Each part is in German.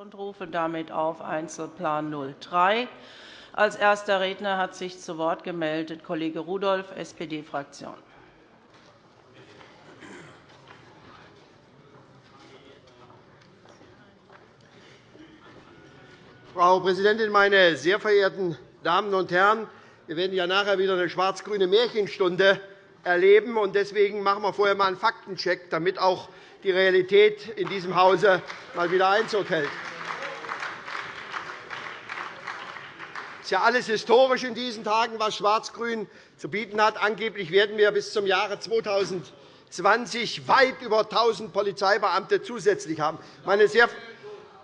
und rufe damit auf Einzelplan 03. Als erster Redner hat sich zu Wort gemeldet Kollege Rudolph, SPD-Fraktion. Frau Präsidentin, meine sehr verehrten Damen und Herren! Wir werden ja nachher wieder eine schwarz-grüne Märchenstunde erleben. Deswegen machen wir vorher einmal einen Faktencheck, damit auch die Realität in diesem Hause mal wieder Einzug hält. Ist ja alles historisch in diesen Tagen, was Schwarz-Grün zu bieten hat. Angeblich werden wir bis zum Jahre 2020 weit über 1.000 Polizeibeamte zusätzlich haben. Meine sehr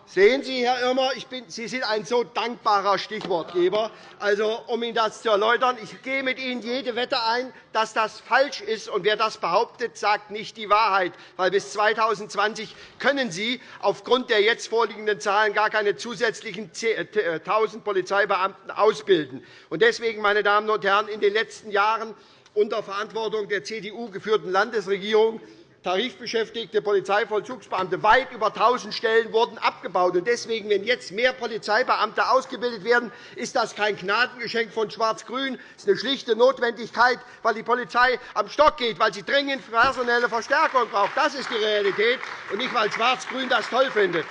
Sehen Sie, Herr Irmer, bin, Sie sind ein so dankbarer Stichwortgeber. Also, um Ihnen das zu erläutern, ich gehe mit Ihnen jede Wette ein, dass das falsch ist. Und wer das behauptet, sagt nicht die Wahrheit. Weil bis 2020 können Sie aufgrund der jetzt vorliegenden Zahlen gar keine zusätzlichen 1.000 äh, Polizeibeamten ausbilden. Deswegen, meine Damen und Herren, in den letzten Jahren unter Verantwortung der CDU geführten Landesregierung tarifbeschäftigte Polizeivollzugsbeamte. Weit über 1.000 Stellen wurden abgebaut. Deswegen, wenn jetzt mehr Polizeibeamte ausgebildet werden, ist das kein Gnadengeschenk von Schwarz-Grün. Es ist eine schlichte Notwendigkeit, weil die Polizei am Stock geht, weil sie dringend personelle Verstärkung braucht. Das ist die Realität, und nicht, weil Schwarz-Grün das toll findet.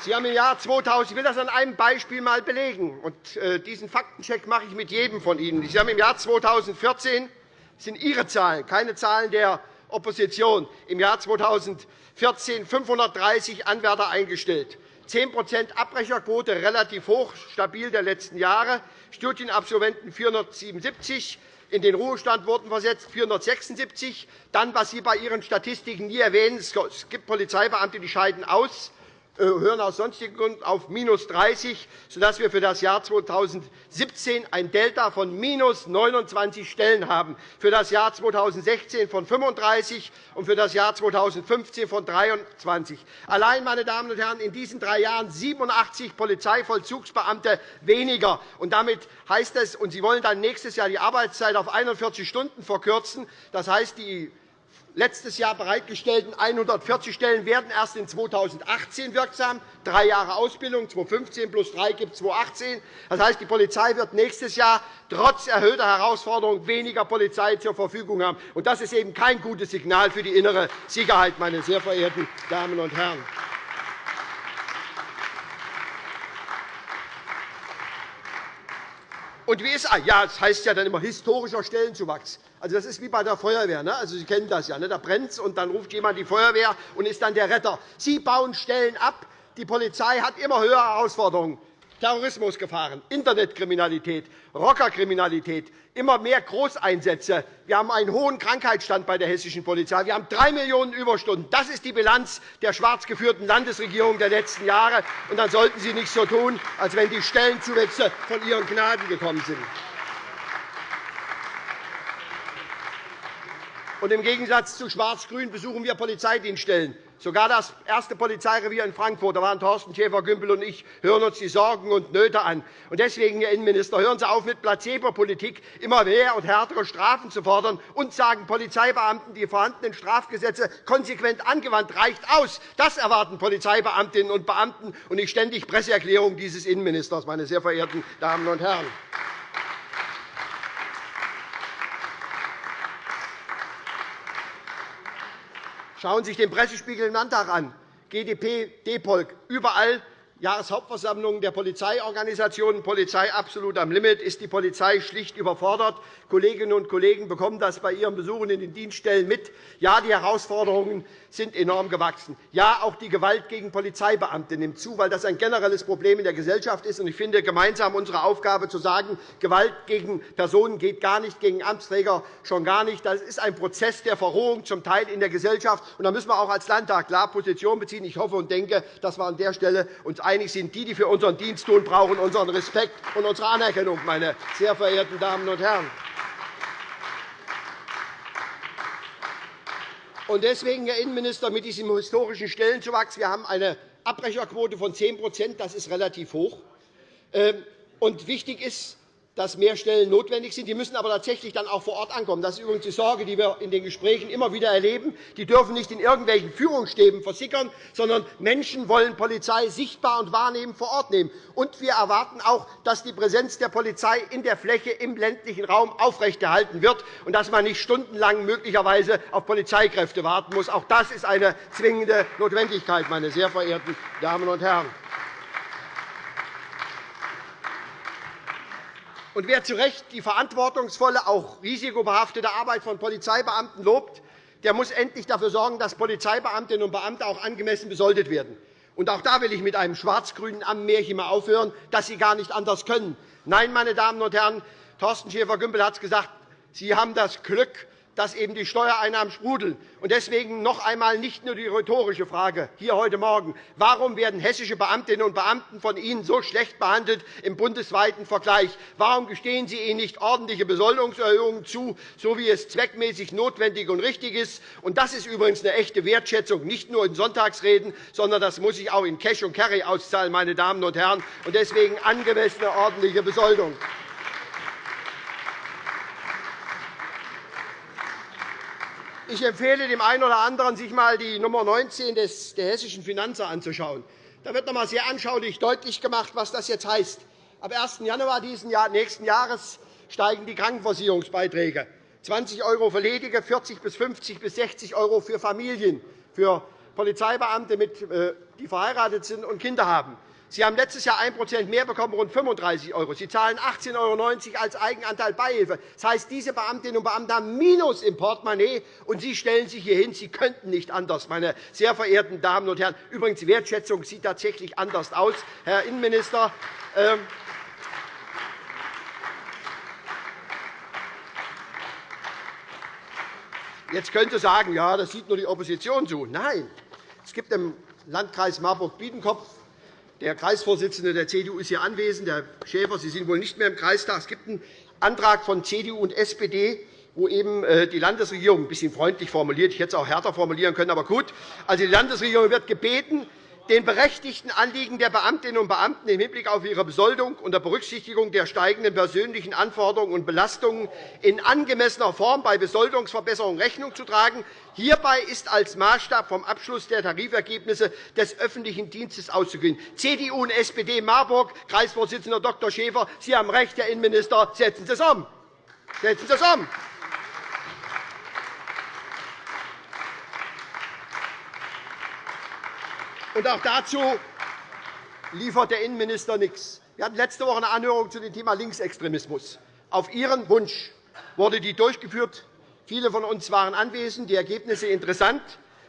Sie haben im Jahr 2000, ich will das an einem Beispiel einmal belegen, und äh, diesen Faktencheck mache ich mit jedem von Ihnen. Sie haben im Jahr 2014 das sind Ihre Zahlen, keine Zahlen der Opposition. Im Jahr 2014 530 Anwärter eingestellt. 10% Abbrecherquote, relativ hoch, stabil der letzten Jahre. Studienabsolventen 477, in den Ruhestand wurden versetzt 476. Dann, was Sie bei Ihren Statistiken nie erwähnen, es gibt Polizeibeamte, die scheiden aus. Äh, hören aus sonstigen Gründen auf minus 30, sodass wir für das Jahr 2017 ein Delta von minus 29 Stellen haben, für das Jahr 2016 von 35 und für das Jahr 2015 von 23. Allein, meine Damen und Herren, in diesen drei Jahren 87 Polizeivollzugsbeamte weniger. Und damit heißt es, und Sie wollen dann nächstes Jahr die Arbeitszeit auf 41 Stunden verkürzen. Das heißt, die letztes Jahr bereitgestellten 140 Stellen werden erst in 2018 wirksam. Drei Jahre Ausbildung, 2015 plus drei gibt 2018. Das heißt, die Polizei wird nächstes Jahr trotz erhöhter Herausforderungen weniger Polizei zur Verfügung haben. Das ist eben kein gutes Signal für die innere Sicherheit, meine sehr verehrten Damen und Herren. Und wie ist, ja, das heißt ja dann immer historischer Stellenzuwachs. Also, das ist wie bei der Feuerwehr. Ne? Also, Sie kennen das ja. Ne? Da brennt es, und dann ruft jemand die Feuerwehr und ist dann der Retter. Sie bauen Stellen ab. Die Polizei hat immer höhere Herausforderungen. Terrorismusgefahren, Internetkriminalität, Rockerkriminalität, immer mehr Großeinsätze. Wir haben einen hohen Krankheitsstand bei der hessischen Polizei. Wir haben drei Millionen Überstunden. Das ist die Bilanz der schwarz geführten Landesregierung der letzten Jahre. Und dann sollten Sie nicht so tun, als wenn die Stellenzuwächse von Ihren Gnaden gekommen sind. Und Im Gegensatz zu Schwarz-Grün besuchen wir Polizeidienststellen. Sogar das erste Polizeirevier in Frankfurt, da waren Thorsten Schäfer-Gümbel und ich, hören uns die Sorgen und Nöte an. Und deswegen, Herr Innenminister, hören Sie auf mit Placebo-Politik, immer mehr und härtere Strafen zu fordern und sagen Polizeibeamten, die vorhandenen Strafgesetze konsequent angewandt, reicht aus. Das erwarten Polizeibeamtinnen und Beamten und nicht ständig Presseerklärungen dieses Innenministers, meine sehr verehrten Damen und Herren. Schauen Sie sich den Pressespiegel im Landtag an. GdP, DEPOLK, überall Jahreshauptversammlungen der Polizeiorganisationen, Polizei absolut am Limit, ist die Polizei schlicht überfordert. Kolleginnen und Kollegen bekommen das bei ihren Besuchen in den Dienststellen mit. Ja, die Herausforderungen sind enorm gewachsen. Ja, auch die Gewalt gegen Polizeibeamte nimmt zu, weil das ein generelles Problem in der Gesellschaft ist. Ich finde gemeinsam unsere Aufgabe zu sagen, Gewalt gegen Personen geht gar nicht, gegen Amtsträger schon gar nicht. Das ist ein Prozess der Verrohung zum Teil in der Gesellschaft. Da müssen wir auch als Landtag klar Position beziehen. Ich hoffe und denke, dass wir an der Stelle uns einig sind. Die, die für unseren Dienst tun, brauchen unseren Respekt und unsere Anerkennung, meine sehr verehrten Damen und Herren. Deswegen, Herr Innenminister, mit diesem historischen Stellenzuwachs, wir haben eine Abbrecherquote von 10 Das ist relativ hoch. Ähm, und wichtig ist, dass mehr Stellen notwendig sind. Die müssen aber tatsächlich dann auch vor Ort ankommen. Das ist übrigens die Sorge, die wir in den Gesprächen immer wieder erleben. Die dürfen nicht in irgendwelchen Führungsstäben versickern, sondern Menschen wollen Polizei sichtbar und wahrnehmen vor Ort nehmen. Und wir erwarten auch, dass die Präsenz der Polizei in der Fläche im ländlichen Raum aufrechterhalten wird und dass man nicht stundenlang möglicherweise auf Polizeikräfte warten muss. Auch das ist eine zwingende Notwendigkeit, meine sehr verehrten Damen und Herren. Und wer zu Recht die verantwortungsvolle, auch risikobehaftete Arbeit von Polizeibeamten lobt, der muss endlich dafür sorgen, dass Polizeibeamtinnen und Beamte auch angemessen besoldet werden. Und auch da will ich mit einem schwarz-grünen Ammenmärchen mal aufhören, dass sie gar nicht anders können. Nein, meine Damen und Herren, Thorsten Schäfer-Gümbel hat es gesagt, Sie haben das Glück, dass eben die Steuereinnahmen sprudeln. Und deswegen noch einmal nicht nur die rhetorische Frage hier heute Morgen. Warum werden hessische Beamtinnen und Beamten von Ihnen so schlecht behandelt im bundesweiten Vergleich? Warum gestehen Sie ihnen nicht ordentliche Besoldungserhöhungen zu, so wie es zweckmäßig notwendig und richtig ist? Und das ist übrigens eine echte Wertschätzung, nicht nur in Sonntagsreden, sondern das muss sich auch in Cash und Carry auszahlen, meine Damen und Herren. Und deswegen angemessene ordentliche Besoldung. Ich empfehle dem einen oder anderen, sich einmal die Nummer 19 der Hessischen Finanzer anzuschauen. Da wird noch einmal sehr anschaulich deutlich gemacht, was das jetzt heißt. Ab 1. Januar dieses Jahr, nächsten Jahres steigen die Krankenversicherungsbeiträge. 20 € für Ledige, 40 bis 50 bis 60 € für Familien, für Polizeibeamte, äh, die verheiratet sind und Kinder haben. Sie haben letztes Jahr 1% mehr bekommen, rund 35 €. Sie zahlen 18,90 € als Eigenanteil Beihilfe. Das heißt, diese Beamtinnen und Beamten haben Minus im Portemonnaie, und Sie stellen sich hier hin, Sie könnten nicht anders, meine sehr verehrten Damen und Herren. Übrigens, Wertschätzung sieht tatsächlich anders aus, Herr Innenminister. Ähm, Jetzt könnte sagen, ja, das sieht nur die Opposition so. Nein, es gibt im Landkreis Marburg-Biedenkopf der Kreisvorsitzende der CDU ist hier anwesend, Herr Schäfer. Sie sind wohl nicht mehr im Kreistag. Es gibt einen Antrag von CDU und SPD, wo eben äh, die Landesregierung ein bisschen freundlich formuliert, ich hätte es auch härter formulieren können, aber gut. Also die Landesregierung wird gebeten, den berechtigten Anliegen der Beamtinnen und Beamten im Hinblick auf ihre Besoldung unter Berücksichtigung der steigenden persönlichen Anforderungen und Belastungen in angemessener Form bei Besoldungsverbesserungen Rechnung zu tragen. Hierbei ist als Maßstab vom Abschluss der Tarifergebnisse des öffentlichen Dienstes auszugehen. CDU und SPD Marburg, Kreisvorsitzender Dr. Schäfer, Sie haben recht, Herr Innenminister, setzen Sie es um. Setzen Sie es um. Und auch dazu liefert der Innenminister nichts. Wir hatten letzte Woche eine Anhörung zu dem Thema Linksextremismus. Auf Ihren Wunsch wurde die durchgeführt. Viele von uns waren anwesend, die Ergebnisse interessant.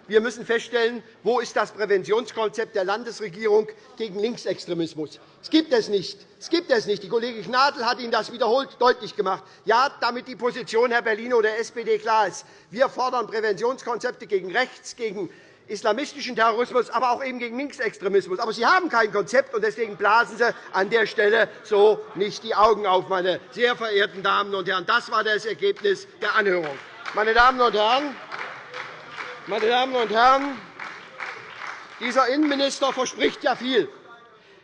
Wir müssen feststellen, wo ist das Präventionskonzept der Landesregierung gegen Linksextremismus. Es gibt es nicht. Es gibt es nicht. Die Kollegin Gnadl hat Ihnen das wiederholt deutlich gemacht. Ja, damit die Position Herr Bellino der SPD klar ist. Wir fordern Präventionskonzepte gegen rechts, gegen islamistischen Terrorismus, aber auch eben gegen Linksextremismus. Aber Sie haben kein Konzept, und deswegen blasen Sie an der Stelle so nicht die Augen auf, meine sehr verehrten Damen und Herren. Das war das Ergebnis der Anhörung. Meine Damen und Herren, meine Damen und Herren, dieser Innenminister verspricht ja viel.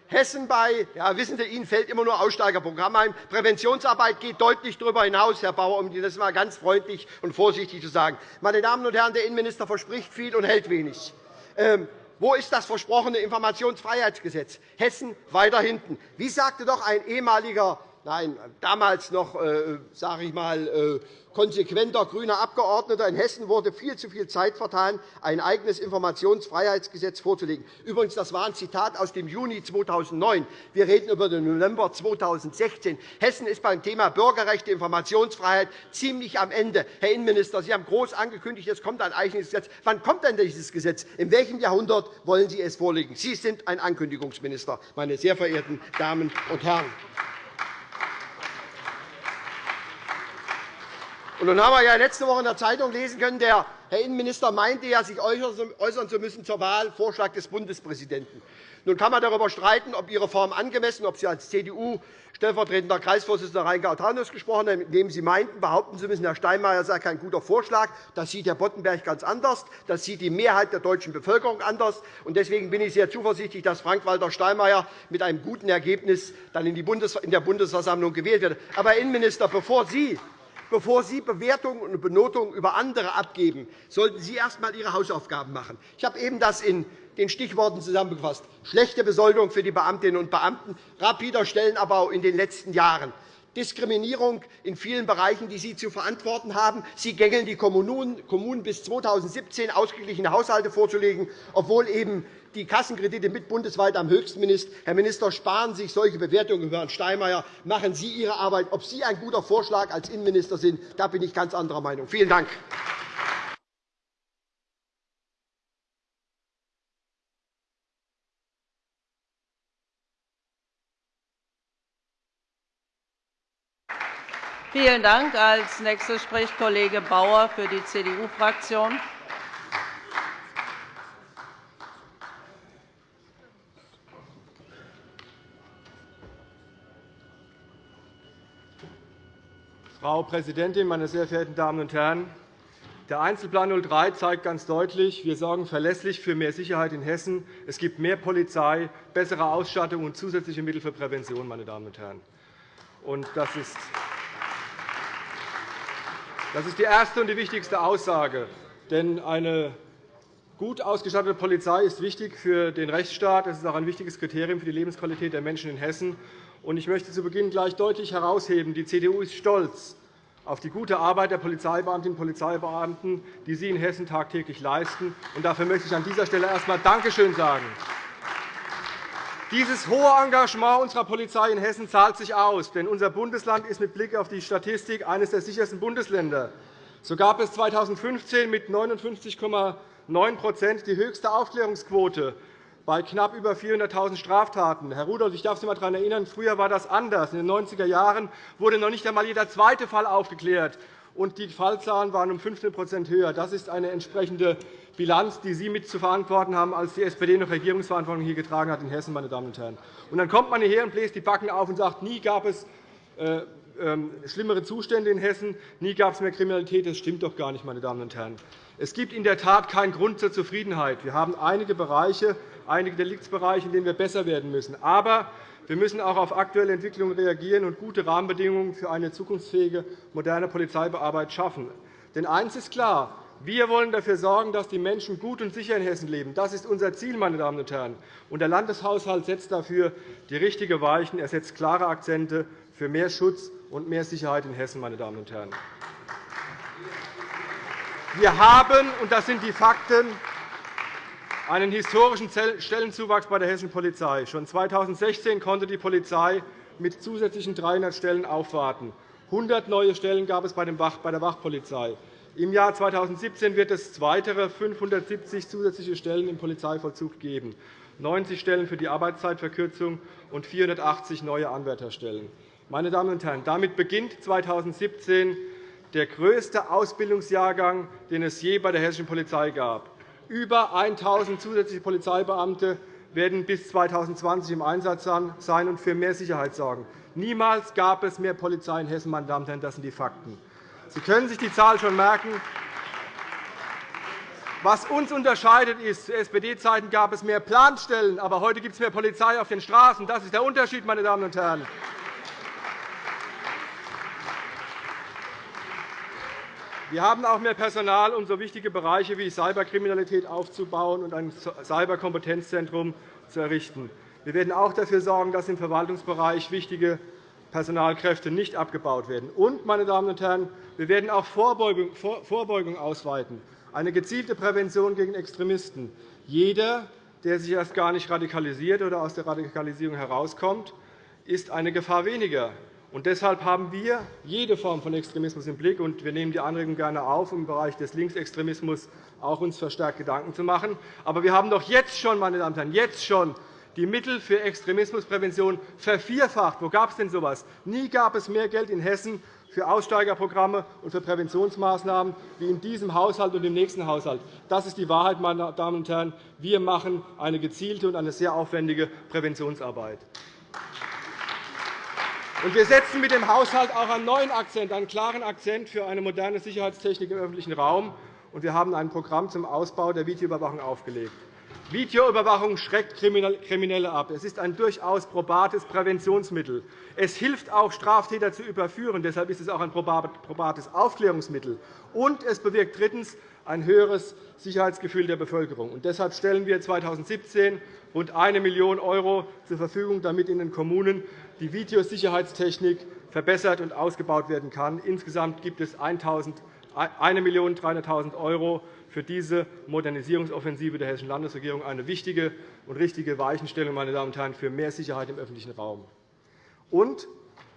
Hessen bei, ja, wissen Sie, Ihnen fällt immer nur Aussteigerprogramm ein. Präventionsarbeit geht deutlich darüber hinaus, Herr Bauer, um das einmal ganz freundlich und vorsichtig zu sagen. Meine Damen und Herren, der Innenminister verspricht viel und hält wenig. Ähm, wo ist das versprochene Informationsfreiheitsgesetz? Hessen weiter hinten. Wie sagte doch ein ehemaliger nein, damals noch, äh, sage ich mal, äh, konsequenter grüner Abgeordneter in Hessen wurde viel zu viel Zeit vertan, ein eigenes Informationsfreiheitsgesetz vorzulegen. Übrigens, das war ein Zitat aus dem Juni 2009. Wir reden über den November 2016. Hessen ist beim Thema Bürgerrechte, Informationsfreiheit ziemlich am Ende. Herr Innenminister, Sie haben groß angekündigt, es kommt ein eigenes Gesetz. Wann kommt denn dieses Gesetz? In welchem Jahrhundert wollen Sie es vorlegen? Sie sind ein Ankündigungsminister, meine sehr verehrten Damen und Herren. Und dann haben wir ja letzte Woche in der Zeitung lesen können, der Herr Innenminister meinte ja, sich äußern zu müssen zur Wahl des Bundespräsidenten. Nun kann man darüber streiten, ob Ihre Form angemessen, ob Sie als CDU stellvertretender Kreisvorsitzender Rheingau-Taunus gesprochen haben, indem Sie meinten, behaupten zu müssen, Herr Steinmeier sei kein guter Vorschlag. Das sieht Herr Boddenberg ganz anders. Das sieht die Mehrheit der deutschen Bevölkerung anders. Deswegen bin ich sehr zuversichtlich, dass Frank-Walter Steinmeier mit einem guten Ergebnis dann in der Bundesversammlung gewählt wird. Aber, Herr Innenminister, bevor Sie Bevor Sie Bewertungen und Benotungen über andere abgeben, sollten Sie erst einmal Ihre Hausaufgaben machen. Ich habe eben das in den Stichworten zusammengefasst. Schlechte Besoldung für die Beamtinnen und Beamten, rapider Stellenabbau in den letzten Jahren, Diskriminierung in vielen Bereichen, die Sie zu verantworten haben. Sie gängeln die Kommunen bis 2017 ausgeglichene Haushalte vorzulegen, obwohl eben die Kassenkredite mit bundesweit am höchsten sind. Herr Minister, sparen Sie sich solche Bewertungen über Herrn Steinmeier. Machen Sie Ihre Arbeit. Ob Sie ein guter Vorschlag als Innenminister sind, da bin ich ganz anderer Meinung. Vielen Dank. Vielen Dank. Als nächster spricht Kollege Bauer für die CDU-Fraktion. Frau Präsidentin, meine sehr verehrten Damen und Herren! Der Einzelplan 03 zeigt ganz deutlich, wir sorgen verlässlich für mehr Sicherheit in Hessen. Es gibt mehr Polizei, bessere Ausstattung und zusätzliche Mittel für Prävention. Meine Damen und Herren. das ist das ist die erste und die wichtigste Aussage. Denn eine gut ausgestattete Polizei ist wichtig für den Rechtsstaat. Das ist auch ein wichtiges Kriterium für die Lebensqualität der Menschen in Hessen. Ich möchte zu Beginn gleich deutlich herausheben, die CDU ist stolz auf die gute Arbeit der Polizeibeamtinnen und Polizeibeamten, die sie in Hessen tagtäglich leisten. Dafür möchte ich an dieser Stelle erst einmal Dankeschön sagen. Dieses hohe Engagement unserer Polizei in Hessen zahlt sich aus. Denn unser Bundesland ist mit Blick auf die Statistik eines der sichersten Bundesländer. So gab es 2015 mit 59,9% die höchste Aufklärungsquote bei knapp über 400.000 Straftaten. Herr Rudolph, ich darf Sie einmal daran erinnern, früher war das anders. In den 90er Jahren wurde noch nicht einmal jeder zweite Fall aufgeklärt, und die Fallzahlen waren um 15% höher. Das ist eine entsprechende Bilanz, die Sie mit zu verantworten haben, als die SPD noch Regierungsverantwortung hier getragen hat in Hessen. Meine Damen und Herren. Und dann kommt man hierher und bläst die Backen auf und sagt, nie gab es äh, ähm, schlimmere Zustände in Hessen, nie gab es mehr Kriminalität. Das stimmt doch gar nicht. Meine Damen und Herren. Es gibt in der Tat keinen Grund zur Zufriedenheit. Wir haben einige Bereiche, einige Deliktsbereiche, in denen wir besser werden müssen. Aber wir müssen auch auf aktuelle Entwicklungen reagieren und gute Rahmenbedingungen für eine zukunftsfähige, moderne Polizeibearbeit schaffen. Denn eines ist klar. Wir wollen dafür sorgen, dass die Menschen gut und sicher in Hessen leben. Das ist unser Ziel. Meine Damen und Herren. Und der Landeshaushalt setzt dafür die richtigen Weichen. Er setzt klare Akzente für mehr Schutz und mehr Sicherheit in Hessen. Meine Damen und Herren. Wir haben, und das sind die Fakten, einen historischen Stellenzuwachs bei der hessischen Polizei. Schon 2016 konnte die Polizei mit zusätzlichen 300 Stellen aufwarten. 100 neue Stellen gab es bei der Wachpolizei. Im Jahr 2017 wird es weitere 570 zusätzliche Stellen im Polizeivollzug geben, 90 Stellen für die Arbeitszeitverkürzung und 480 neue Anwärterstellen. Meine Damen und Herren, damit beginnt 2017 der größte Ausbildungsjahrgang, den es je bei der hessischen Polizei gab. Über 1.000 zusätzliche Polizeibeamte werden bis 2020 im Einsatz sein und für mehr Sicherheit sorgen. Niemals gab es mehr Polizei in Hessen. Meine Damen und Herren. Das sind die Fakten. Sie können sich die Zahl schon merken. Was uns unterscheidet, ist, zu SPD-Zeiten gab es mehr Planstellen, aber heute gibt es mehr Polizei auf den Straßen. Das ist der Unterschied, meine Damen und Herren. Wir haben auch mehr Personal, um so wichtige Bereiche wie Cyberkriminalität aufzubauen und ein Cyberkompetenzzentrum zu errichten. Wir werden auch dafür sorgen, dass im Verwaltungsbereich wichtige Personalkräfte nicht abgebaut werden. Und, meine Damen und Herren, wir werden auch Vorbeugung ausweiten, eine gezielte Prävention gegen Extremisten. Jeder, der sich erst gar nicht radikalisiert oder aus der Radikalisierung herauskommt, ist eine Gefahr weniger. Und deshalb haben wir jede Form von Extremismus im Blick. und Wir nehmen die Anregung gerne auf, um im Bereich des Linksextremismus auch uns verstärkt Gedanken zu machen. Aber wir haben doch jetzt schon, meine Damen und Herren, jetzt schon die Mittel für Extremismusprävention vervierfacht. Wo gab es denn so etwas? Nie gab es mehr Geld in Hessen für Aussteigerprogramme und für Präventionsmaßnahmen wie in diesem Haushalt und im nächsten Haushalt. Das ist die Wahrheit, meine Damen und Herren. Wir machen eine gezielte und eine sehr aufwendige Präventionsarbeit. Wir setzen mit dem Haushalt auch einen neuen Akzent, einen klaren Akzent für eine moderne Sicherheitstechnik im öffentlichen Raum. Wir haben ein Programm zum Ausbau der Videoüberwachung aufgelegt. Videoüberwachung schreckt Kriminelle ab. Es ist ein durchaus probates Präventionsmittel. Es hilft auch, Straftäter zu überführen. Deshalb ist es auch ein probates Aufklärungsmittel. Und es bewirkt drittens ein höheres Sicherheitsgefühl der Bevölkerung. Und deshalb stellen wir 2017 rund 1 Million € zur Verfügung, damit in den Kommunen die Videosicherheitstechnik verbessert und ausgebaut werden kann. Insgesamt gibt es 1.300.000 € für diese Modernisierungsoffensive der Hessischen Landesregierung eine wichtige und richtige Weichenstellung meine Damen und Herren, für mehr Sicherheit im öffentlichen Raum. Und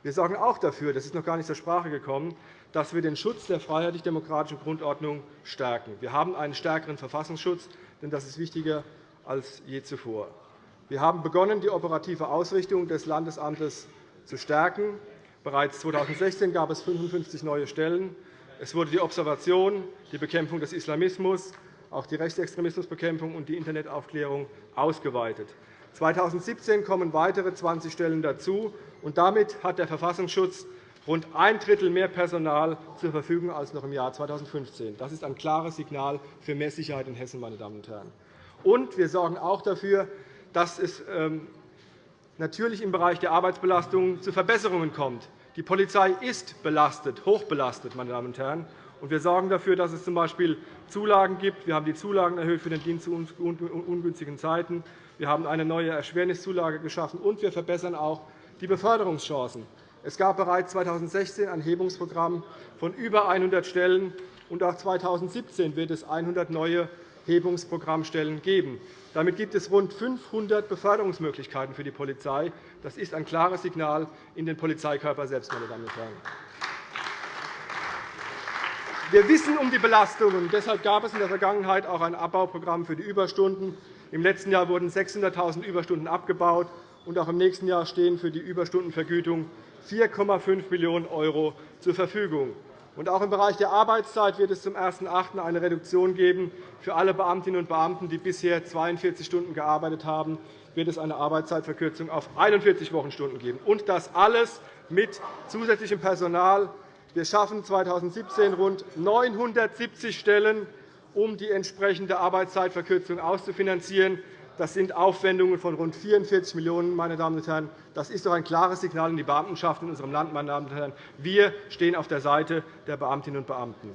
wir sorgen auch dafür, das ist noch gar nicht zur Sprache gekommen, dass wir den Schutz der freiheitlich-demokratischen Grundordnung stärken. Wir haben einen stärkeren Verfassungsschutz, denn das ist wichtiger als je zuvor. Wir haben begonnen, die operative Ausrichtung des Landesamtes zu stärken. Bereits 2016 gab es 55 neue Stellen. Es wurde die Observation, die Bekämpfung des Islamismus, auch die Rechtsextremismusbekämpfung und die Internetaufklärung ausgeweitet. 2017 kommen weitere 20 Stellen dazu. und Damit hat der Verfassungsschutz rund ein Drittel mehr Personal zur Verfügung als noch im Jahr 2015. Das ist ein klares Signal für mehr Sicherheit in Hessen. Meine Damen und Herren. Und wir sorgen auch dafür, dass es ähm, natürlich im Bereich der Arbeitsbelastung zu Verbesserungen kommt. Die Polizei ist belastet, hochbelastet, meine Damen und Herren. Und wir sorgen dafür, dass es z.B. Zulagen gibt. Wir haben die Zulagen erhöht für den Dienst zu ungünstigen Zeiten. Wir haben eine neue Erschwerniszulage geschaffen, und wir verbessern auch die Beförderungschancen. Es gab bereits 2016 ein Hebungsprogramm von über 100 Stellen, und auch 2017 wird es 100 neue Hebungsprogrammstellen geben. Damit gibt es rund 500 Beförderungsmöglichkeiten für die Polizei. Das ist ein klares Signal in den Polizeikörper selbst. Meine Damen und Herren. Wir wissen um die Belastungen. Deshalb gab es in der Vergangenheit auch ein Abbauprogramm für die Überstunden. Im letzten Jahr wurden 600.000 Überstunden abgebaut. Und auch im nächsten Jahr stehen für die Überstundenvergütung 4,5 Millionen € zur Verfügung. Auch im Bereich der Arbeitszeit wird es zum 1.8. eine Reduktion geben. Für alle Beamtinnen und Beamten, die bisher 42 Stunden gearbeitet haben, wird es eine Arbeitszeitverkürzung auf 41 Wochenstunden geben. Und das alles mit zusätzlichem Personal. Wir schaffen 2017 rund 970 Stellen, um die entsprechende Arbeitszeitverkürzung auszufinanzieren. Das sind Aufwendungen von rund 44 Millionen €. Meine Damen und Herren. Das ist doch ein klares Signal an die Beamtenschaft in unserem Land. Meine Damen und Herren. Wir stehen auf der Seite der Beamtinnen und Beamten.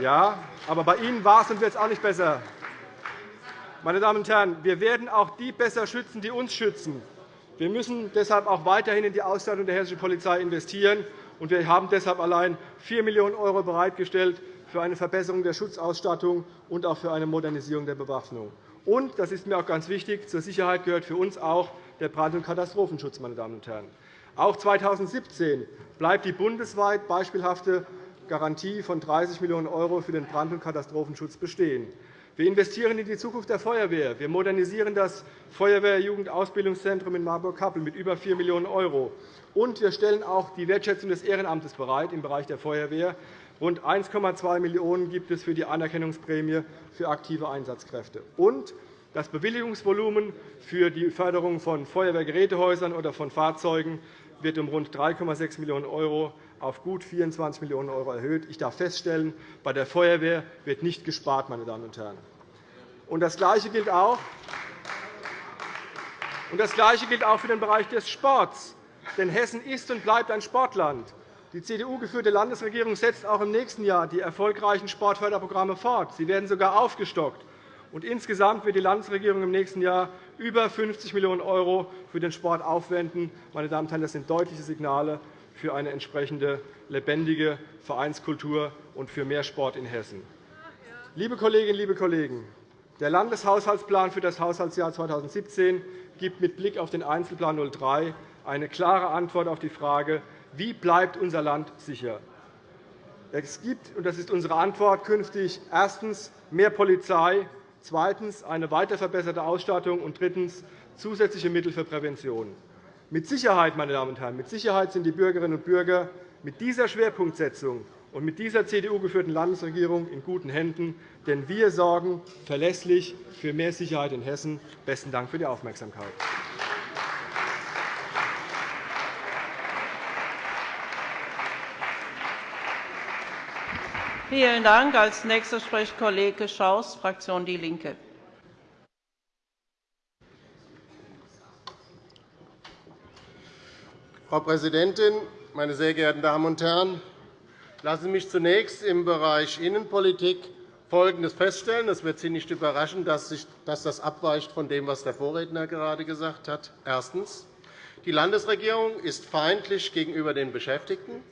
Ja, aber bei Ihnen war es und wird es auch nicht besser. Meine Damen und Herren, wir werden auch die besser schützen, die uns schützen. Wir müssen deshalb auch weiterhin in die Ausstattung der hessischen Polizei investieren. Und wir haben deshalb allein 4 Millionen € bereitgestellt für eine Verbesserung der Schutzausstattung und auch für eine Modernisierung der Bewaffnung. Und, das ist mir auch ganz wichtig, zur Sicherheit gehört für uns auch der Brand- und Katastrophenschutz. Meine Damen und Herren. Auch 2017 bleibt die bundesweit beispielhafte Garantie von 30 Millionen € für den Brand- und Katastrophenschutz bestehen. Wir investieren in die Zukunft der Feuerwehr. Wir modernisieren das Feuerwehr-Jugendausbildungszentrum in Marburg-Kappel mit über 4 Millionen €. Und wir stellen auch die Wertschätzung des Ehrenamtes bereit im Bereich der Feuerwehr. Rund 1,2 Millionen € gibt es für die Anerkennungsprämie für aktive Einsatzkräfte. Und das Bewilligungsvolumen für die Förderung von Feuerwehrgerätehäusern oder von Fahrzeugen wird um rund 3,6 Millionen € auf gut 24 Millionen € erhöht. Ich darf feststellen, bei der Feuerwehr wird nicht gespart. Meine Damen und Herren. Und das Gleiche gilt auch und das Gleiche gilt auch für den Bereich des Sports. Denn Hessen ist und bleibt ein Sportland. Die CDU-geführte Landesregierung setzt auch im nächsten Jahr die erfolgreichen Sportförderprogramme fort. Sie werden sogar aufgestockt. Und insgesamt wird die Landesregierung im nächsten Jahr über 50 Millionen € für den Sport aufwenden. Meine Damen und Herren, das sind deutliche Signale für eine entsprechende lebendige Vereinskultur und für mehr Sport in Hessen. Liebe Kolleginnen, liebe Kollegen, der Landeshaushaltsplan für das Haushaltsjahr 2017 gibt mit Blick auf den Einzelplan 03 eine klare Antwort auf die Frage, wie bleibt unser Land sicher? Es gibt, und das ist unsere Antwort, künftig erstens mehr Polizei, zweitens eine weiter verbesserte Ausstattung und drittens zusätzliche Mittel für Prävention. Mit Sicherheit, meine Damen und Herren, mit Sicherheit sind die Bürgerinnen und Bürger mit dieser Schwerpunktsetzung und mit dieser CDU-geführten Landesregierung in guten Händen, denn wir sorgen verlässlich für mehr Sicherheit in Hessen. – Besten Dank für die Aufmerksamkeit. Vielen Dank. – Als Nächster spricht Kollege Schaus, Fraktion DIE LINKE. Frau Präsidentin, meine sehr geehrten Damen und Herren! Lassen Sie mich zunächst im Bereich Innenpolitik Folgendes feststellen. Es wird Sie nicht überraschen, dass das abweicht von dem, was der Vorredner gerade gesagt hat. Erstens. Die Landesregierung ist feindlich gegenüber den Beschäftigten.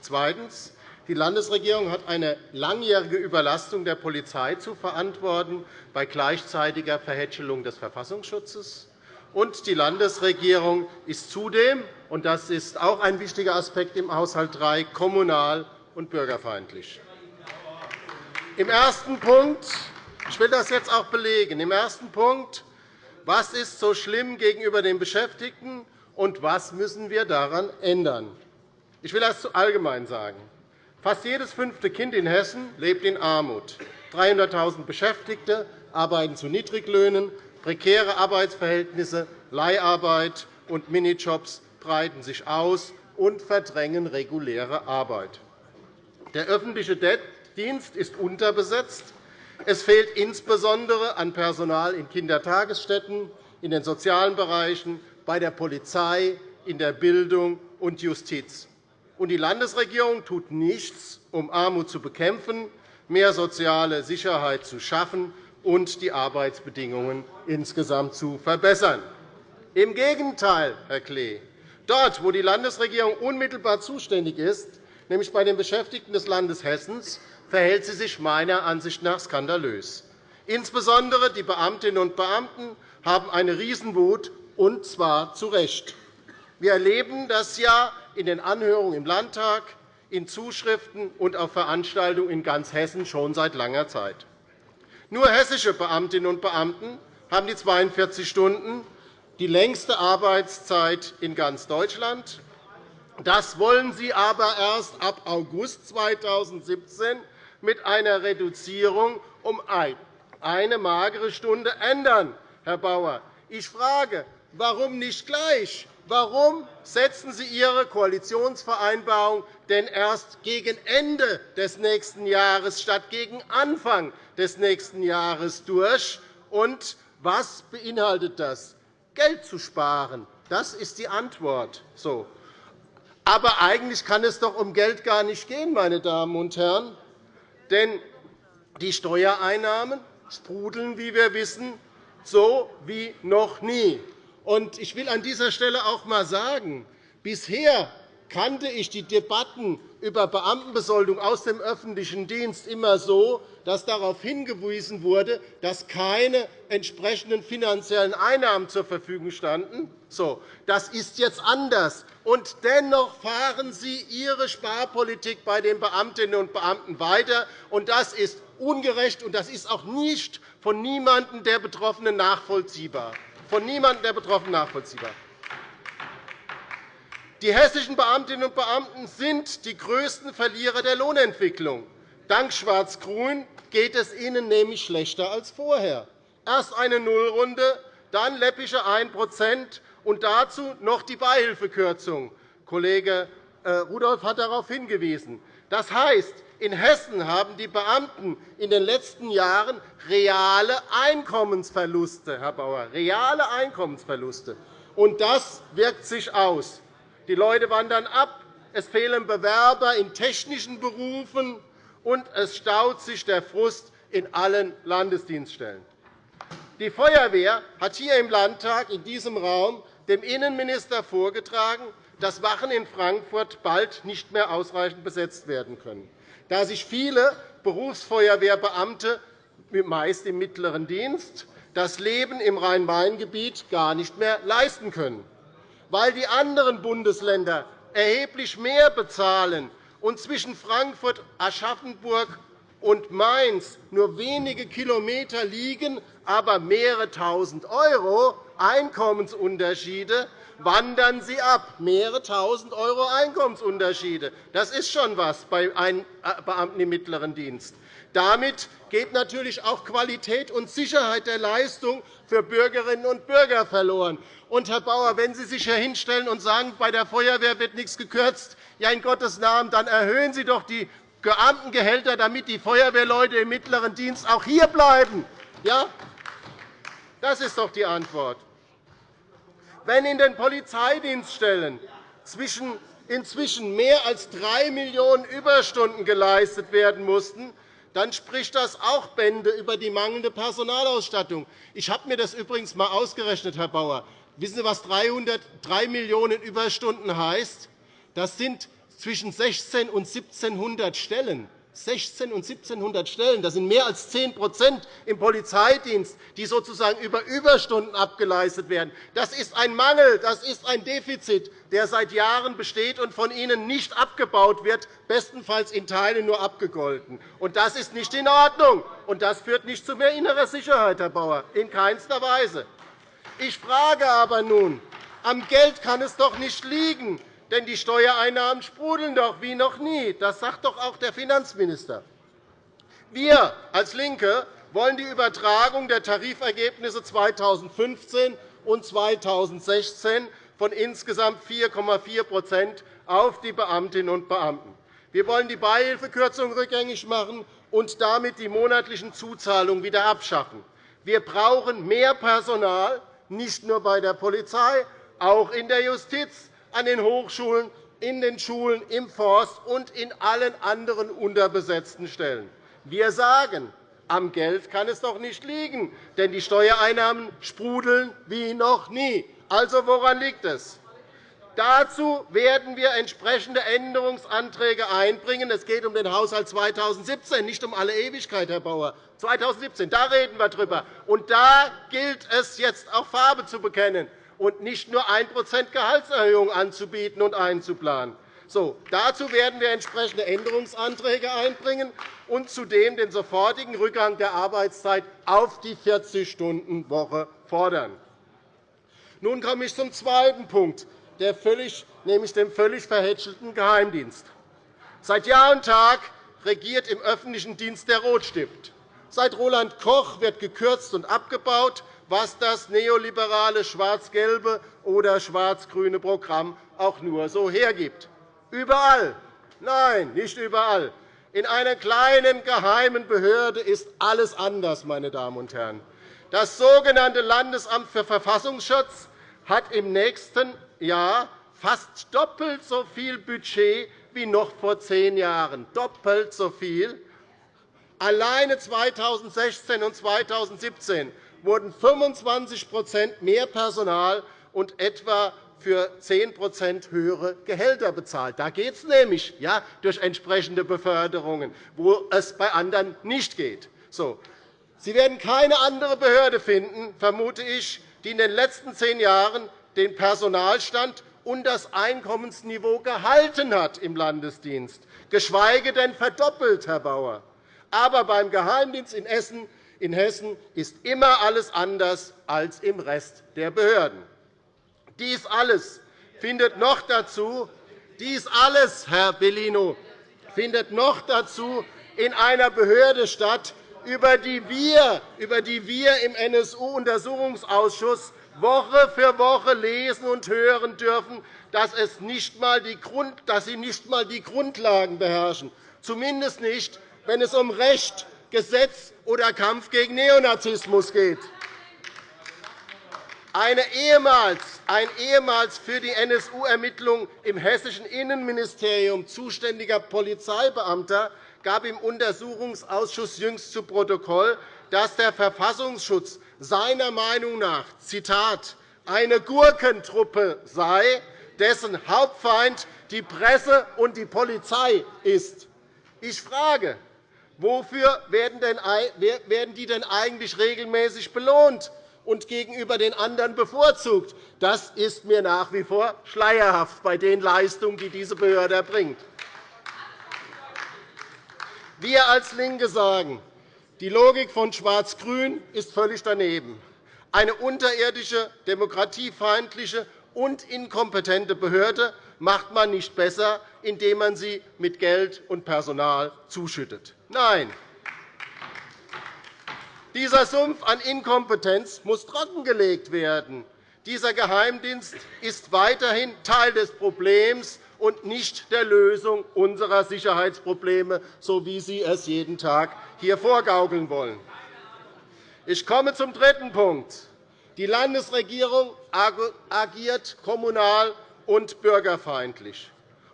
Zweitens. Die Landesregierung hat eine langjährige Überlastung der Polizei zu verantworten bei gleichzeitiger Verhätschelung des Verfassungsschutzes. Und die Landesregierung ist zudem, und das ist auch ein wichtiger Aspekt im Haushalt 3, kommunal und bürgerfeindlich. Im ersten Punkt, ich will das jetzt auch belegen, im ersten Punkt, was ist so schlimm gegenüber den Beschäftigten und was müssen wir daran ändern? Ich will das allgemein sagen. Fast jedes fünfte Kind in Hessen lebt in Armut. 300.000 Beschäftigte arbeiten zu Niedriglöhnen. Prekäre Arbeitsverhältnisse, Leiharbeit und Minijobs breiten sich aus und verdrängen reguläre Arbeit. Der öffentliche Dienst ist unterbesetzt. Es fehlt insbesondere an Personal in Kindertagesstätten, in den sozialen Bereichen, bei der Polizei, in der Bildung und Justiz. Die Landesregierung tut nichts, um Armut zu bekämpfen, mehr soziale Sicherheit zu schaffen und die Arbeitsbedingungen insgesamt zu verbessern. Im Gegenteil, Herr Klee, dort, wo die Landesregierung unmittelbar zuständig ist, nämlich bei den Beschäftigten des Landes Hessen, verhält sie sich meiner Ansicht nach skandalös. Insbesondere die Beamtinnen und Beamten haben eine Riesenwut, und zwar zu Recht. Wir erleben das ja in den Anhörungen im Landtag, in Zuschriften und auf Veranstaltungen in ganz Hessen schon seit langer Zeit. Nur hessische Beamtinnen und Beamten haben die 42 Stunden, die längste Arbeitszeit in ganz Deutschland. Das wollen Sie aber erst ab August 2017 mit einer Reduzierung um eine magere Stunde ändern, Herr Bauer. Ich frage, warum nicht gleich? Warum setzen Sie Ihre Koalitionsvereinbarung denn erst gegen Ende des nächsten Jahres statt gegen Anfang des nächsten Jahres durch? Und was beinhaltet das? Geld zu sparen. Das ist die Antwort. So. Aber eigentlich kann es doch um Geld gar nicht gehen, meine Damen und Herren. Denn die Steuereinnahmen sprudeln, wie wir wissen, so wie noch nie. Ich will an dieser Stelle auch einmal sagen, bisher kannte ich die Debatten über Beamtenbesoldung aus dem öffentlichen Dienst immer so, dass darauf hingewiesen wurde, dass keine entsprechenden finanziellen Einnahmen zur Verfügung standen. Das ist jetzt anders. Und dennoch fahren Sie Ihre Sparpolitik bei den Beamtinnen und Beamten weiter. Und das ist ungerecht, und das ist auch nicht von niemandem der Betroffenen nachvollziehbar. Von niemandem der Betroffenen nachvollziehbar. Die hessischen Beamtinnen und Beamten sind die größten Verlierer der Lohnentwicklung. Dank Schwarz-Grün geht es ihnen nämlich schlechter als vorher. Erst eine Nullrunde, dann läppische 1% und dazu noch die Beihilfekürzung. Kollege äh, Rudolph hat darauf hingewiesen. Das heißt, in Hessen haben die Beamten in den letzten Jahren reale Einkommensverluste, Herr Bauer, reale Einkommensverluste. Und das wirkt sich aus. Die Leute wandern ab, es fehlen Bewerber in technischen Berufen, und es staut sich der Frust in allen Landesdienststellen. Die Feuerwehr hat hier im Landtag in diesem Raum dem Innenminister vorgetragen, dass Wachen in Frankfurt bald nicht mehr ausreichend besetzt werden können, da sich viele Berufsfeuerwehrbeamte, meist im mittleren Dienst, das Leben im Rhein-Main-Gebiet gar nicht mehr leisten können, weil die anderen Bundesländer erheblich mehr bezahlen und zwischen Frankfurt, Aschaffenburg und Mainz nur wenige Kilometer liegen, aber mehrere Tausend € Einkommensunterschiede, wandern sie ab. Mehrere Tausend € Einkommensunterschiede. Das ist schon etwas bei einem äh, Beamten im mittleren Dienst. Damit geht natürlich auch Qualität und Sicherheit der Leistung für Bürgerinnen und Bürger verloren. Und, Herr Bauer, wenn Sie sich hier hinstellen und sagen, bei der Feuerwehr wird nichts gekürzt, ja, in Gottes Namen, dann erhöhen Sie doch die Beamtengehälter, damit die Feuerwehrleute im mittleren Dienst auch hier bleiben. Ja? Das ist doch die Antwort. Wenn in den Polizeidienststellen inzwischen mehr als 3 Millionen Überstunden geleistet werden mussten, dann spricht das auch Bände über die mangelnde Personalausstattung. Ich habe mir das übrigens einmal ausgerechnet, Herr Bauer. Wissen Sie, was 303 Millionen Überstunden heißt? Das sind zwischen 16 und 1700 Stellen. 16 und 1700 Stellen, das sind mehr als 10% im Polizeidienst, die sozusagen über Überstunden abgeleistet werden. Das ist ein Mangel, das ist ein Defizit, der seit Jahren besteht und von Ihnen nicht abgebaut wird, bestenfalls in Teilen nur abgegolten. Und das ist nicht in Ordnung, und das führt nicht zu mehr innerer Sicherheit, Herr Bauer, in keinster Weise. Ich frage aber nun, am Geld kann es doch nicht liegen, denn die Steuereinnahmen sprudeln doch wie noch nie. Das sagt doch auch der Finanzminister. Wir als LINKE wollen die Übertragung der Tarifergebnisse 2015 und 2016 von insgesamt 4,4% auf die Beamtinnen und Beamten. Wir wollen die Beihilfekürzung rückgängig machen und damit die monatlichen Zuzahlungen wieder abschaffen. Wir brauchen mehr Personal, nicht nur bei der Polizei, auch in der Justiz, an den Hochschulen, in den Schulen, im Forst und in allen anderen unterbesetzten Stellen. Wir sagen, am Geld kann es doch nicht liegen, denn die Steuereinnahmen sprudeln wie noch nie. Also, woran liegt es? Dazu werden wir entsprechende Änderungsanträge einbringen. Es geht um den Haushalt 2017, nicht um alle Ewigkeit, Herr Bauer. 2017, da reden wir darüber. Und da gilt es jetzt auch Farbe zu bekennen und nicht nur 1% Gehaltserhöhung anzubieten und einzuplanen. So, dazu werden wir entsprechende Änderungsanträge einbringen und zudem den sofortigen Rückgang der Arbeitszeit auf die 40-Stunden-Woche fordern. Nun komme ich zum zweiten Punkt, nämlich dem völlig verhätschelten Geheimdienst. Seit Jahr und Tag regiert im öffentlichen Dienst der Rotstift. Seit Roland Koch wird gekürzt und abgebaut, was das neoliberale schwarz-gelbe oder schwarz-grüne Programm auch nur so hergibt. Überall, nein, nicht überall, in einer kleinen geheimen Behörde ist alles anders, meine Damen und Herren. Das sogenannte Landesamt für Verfassungsschutz hat im nächsten Jahr fast doppelt so viel Budget wie noch vor zehn Jahren. Doppelt so viel. Alleine 2016 und 2017 wurden 25% mehr Personal und etwa für 10% höhere Gehälter bezahlt. Da geht es nämlich ja, durch entsprechende Beförderungen, wo es bei anderen nicht geht. So. Sie werden keine andere Behörde finden, vermute ich, die in den letzten zehn Jahren den Personalstand und das Einkommensniveau gehalten hat im Landesdienst, geschweige denn verdoppelt, Herr Bauer. Aber beim Geheimdienst in Essen in Hessen ist immer alles anders als im Rest der Behörden. Dies alles findet noch dazu, dies alles, Herr Bellino, findet noch dazu in einer Behörde statt, über die wir, über die wir im NSU-Untersuchungsausschuss Woche für Woche lesen und hören dürfen, dass, es nicht mal die Grund, dass sie nicht einmal die Grundlagen beherrschen, zumindest nicht, wenn es um Recht, Gesetz oder Kampf gegen Neonazismus geht. Eine ehemals, ein ehemals für die NSU-Ermittlungen im hessischen Innenministerium zuständiger Polizeibeamter gab im Untersuchungsausschuss jüngst zu Protokoll, dass der Verfassungsschutz seiner Meinung nach Zitat, eine Gurkentruppe sei, dessen Hauptfeind die Presse und die Polizei ist. Ich frage, Wofür werden die denn eigentlich regelmäßig belohnt und gegenüber den anderen bevorzugt? Das ist mir nach wie vor schleierhaft bei den Leistungen, die diese Behörde erbringt. Wir als LINKE sagen, die Logik von Schwarz-Grün ist völlig daneben. Eine unterirdische, demokratiefeindliche und inkompetente Behörde macht man nicht besser, indem man sie mit Geld und Personal zuschüttet. Nein, dieser Sumpf an Inkompetenz muss trockengelegt werden. Dieser Geheimdienst ist weiterhin Teil des Problems und nicht der Lösung unserer Sicherheitsprobleme, so wie Sie es jeden Tag hier vorgaukeln wollen. Ich komme zum dritten Punkt. Die Landesregierung agiert kommunal und bürgerfeindlich,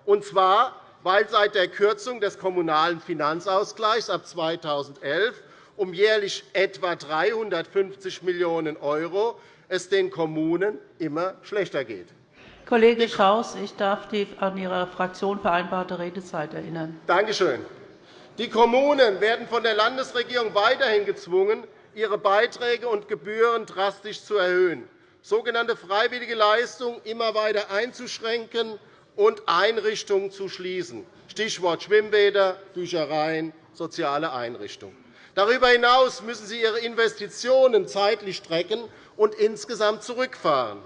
und zwar, weil seit der Kürzung des Kommunalen Finanzausgleichs ab 2011 um jährlich etwa 350 Millionen € es den Kommunen immer schlechter geht. Kollege Schaus, ich darf die an Ihre Fraktion vereinbarte Redezeit erinnern. Danke schön. Die Kommunen werden von der Landesregierung weiterhin gezwungen, ihre Beiträge und Gebühren drastisch zu erhöhen, sogenannte freiwillige Leistungen immer weiter einzuschränken und Einrichtungen zu schließen, Stichwort Schwimmbäder, Büchereien, soziale Einrichtungen. Darüber hinaus müssen sie ihre Investitionen zeitlich strecken und insgesamt zurückfahren.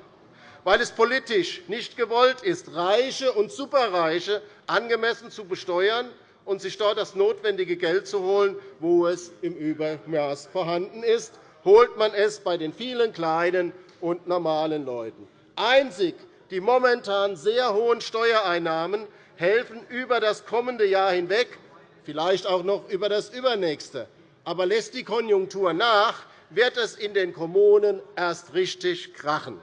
Weil es politisch nicht gewollt ist, Reiche und Superreiche angemessen zu besteuern und sich dort das notwendige Geld zu holen, wo es im Übermaß vorhanden ist, holt man es bei den vielen kleinen und normalen Leuten. Einzig die momentan sehr hohen Steuereinnahmen helfen über das kommende Jahr hinweg, vielleicht auch noch über das übernächste, aber lässt die Konjunktur nach, wird es in den Kommunen erst richtig krachen.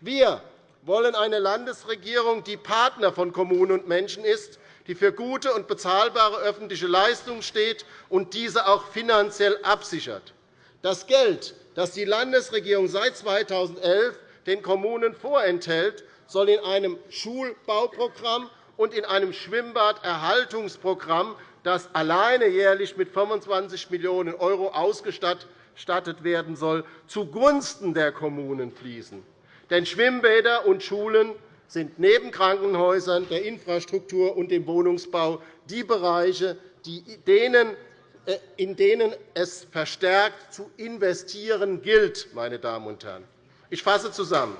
Wir wollen eine Landesregierung, die Partner von Kommunen und Menschen ist, die für gute und bezahlbare öffentliche Leistungen steht und diese auch finanziell absichert. Das Geld, das die Landesregierung seit 2011 den Kommunen vorenthält, soll in einem Schulbauprogramm und in einem Schwimmbaderhaltungsprogramm das alleine jährlich mit 25 Millionen € ausgestattet werden soll, zugunsten der Kommunen fließen. Denn Schwimmbäder und Schulen sind neben Krankenhäusern, der Infrastruktur und dem Wohnungsbau die Bereiche, äh, in denen es verstärkt zu investieren gilt. Meine Damen und Herren. Ich fasse zusammen.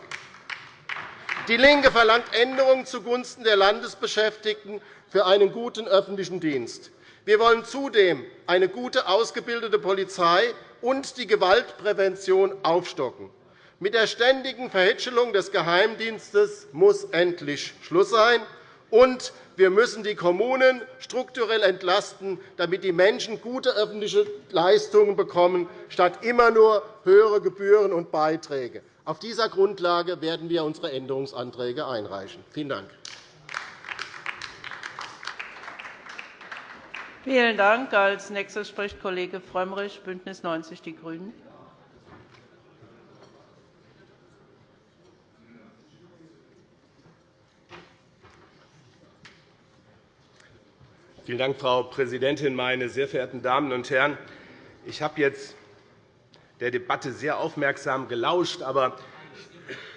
DIE LINKE verlangt Änderungen zugunsten der Landesbeschäftigten für einen guten öffentlichen Dienst. Wir wollen zudem eine gute ausgebildete Polizei und die Gewaltprävention aufstocken. Mit der ständigen Verhätschelung des Geheimdienstes muss endlich Schluss sein. Und wir müssen die Kommunen strukturell entlasten, damit die Menschen gute öffentliche Leistungen bekommen, statt immer nur höhere Gebühren und Beiträge. Auf dieser Grundlage werden wir unsere Änderungsanträge einreichen. Vielen Dank. Vielen Dank. Als nächster spricht Kollege Frömmrich, BÜNDNIS 90 die GRÜNEN. Vielen Dank, Frau Präsidentin, meine sehr verehrten Damen und Herren! Ich habe jetzt der Debatte sehr aufmerksam gelauscht, aber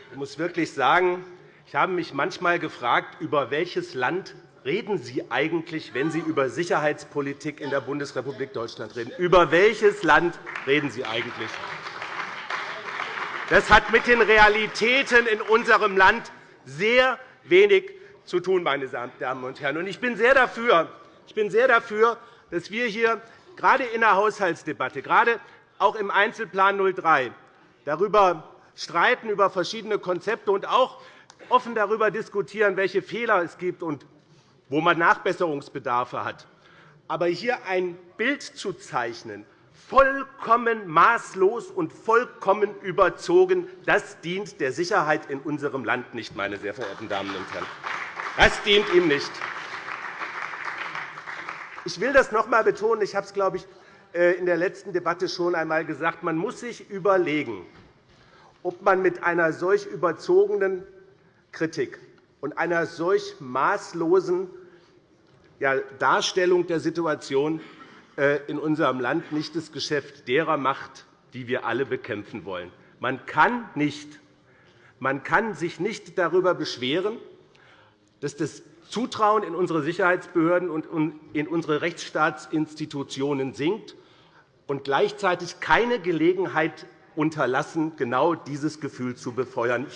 ich muss wirklich sagen, ich habe mich manchmal gefragt, über welches Land reden Sie eigentlich, wenn Sie über Sicherheitspolitik in der Bundesrepublik Deutschland reden? Über welches Land reden Sie eigentlich? Das hat mit den Realitäten in unserem Land sehr wenig zu tun, meine Damen und Herren. Ich bin sehr dafür, ich bin sehr dafür dass wir hier gerade in der Haushaltsdebatte, gerade auch im Einzelplan 03, darüber streiten über verschiedene Konzepte und auch offen darüber diskutieren, welche Fehler es gibt und wo man Nachbesserungsbedarfe hat. Aber hier ein Bild zu zeichnen, vollkommen maßlos und vollkommen überzogen, das dient der Sicherheit in unserem Land nicht, meine sehr verehrten Damen und Herren. Das dient ihm nicht. Ich will das noch einmal betonen. Ich habe es, glaube ich, in der letzten Debatte schon einmal gesagt. Man muss sich überlegen, ob man mit einer solch überzogenen Kritik und einer solch maßlosen Darstellung der Situation äh, in unserem Land nicht das Geschäft derer macht, die wir alle bekämpfen wollen. Man kann, nicht, man kann sich nicht darüber beschweren, dass das Zutrauen in unsere Sicherheitsbehörden und in unsere Rechtsstaatsinstitutionen sinkt und gleichzeitig keine Gelegenheit unterlassen, genau dieses Gefühl zu befeuern.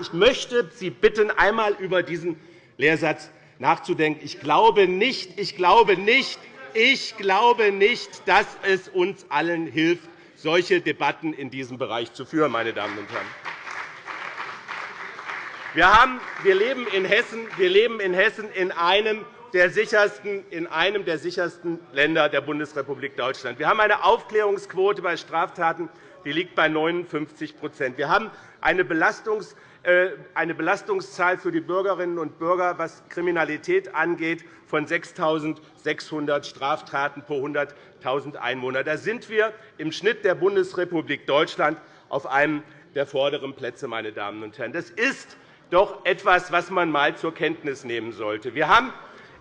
Ich möchte Sie bitten, einmal über diesen Lehrsatz nachzudenken. Ich glaube nicht, ich glaube nicht, ich glaube nicht, dass es uns allen hilft, solche Debatten in diesem Bereich zu führen. Meine Damen und Herren. Wir, haben, wir, leben in Hessen, wir leben in Hessen in einem der sichersten, in einem der sichersten Länder der Bundesrepublik Deutschland. Wir haben eine Aufklärungsquote bei Straftaten, die liegt bei 59% Wir haben eine, Belastungs, äh, eine Belastungszahl für die Bürgerinnen und Bürger, was Kriminalität angeht, von 6.600 Straftaten pro 100.000 Einwohner. Da sind wir im Schnitt der Bundesrepublik Deutschland auf einem der vorderen Plätze. Meine Damen und Herren. Das ist doch etwas, was man einmal zur Kenntnis nehmen sollte. Wir haben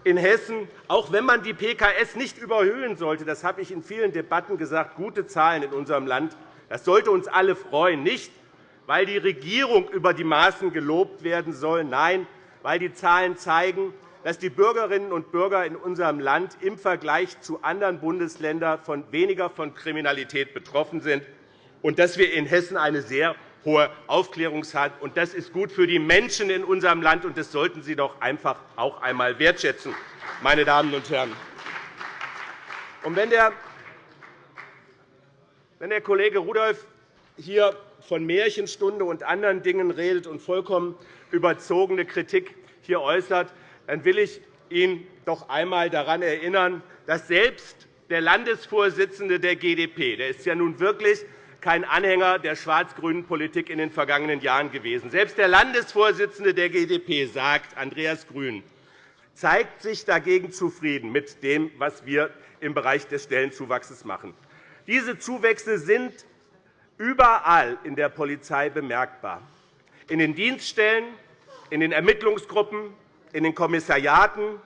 in Hessen, auch wenn man die PKS nicht überhöhen sollte, das habe ich in vielen Debatten gesagt, gute Zahlen in unserem Land. Das sollte uns alle freuen, nicht weil die Regierung über die Maßen gelobt werden soll, nein, weil die Zahlen zeigen, dass die Bürgerinnen und Bürger in unserem Land im Vergleich zu anderen Bundesländern weniger von Kriminalität betroffen sind und dass wir in Hessen eine sehr hohe Aufklärungsrate haben. Das ist gut für die Menschen in unserem Land, und das sollten Sie doch einfach auch einmal wertschätzen, meine Damen und Herren. Und wenn der wenn der Kollege Rudolph hier von Märchenstunde und anderen Dingen redet und vollkommen überzogene Kritik hier äußert, dann will ich ihn doch einmal daran erinnern, dass selbst der Landesvorsitzende der GdP, der ist ja nun wirklich kein Anhänger der schwarz-grünen Politik in den vergangenen Jahren gewesen. Selbst der Landesvorsitzende der GdP sagt, Andreas Grün, zeigt sich dagegen zufrieden mit dem, was wir im Bereich des Stellenzuwachses machen. Diese Zuwächse sind überall in der Polizei bemerkbar. In den Dienststellen, in den Ermittlungsgruppen, in den Kommissariaten,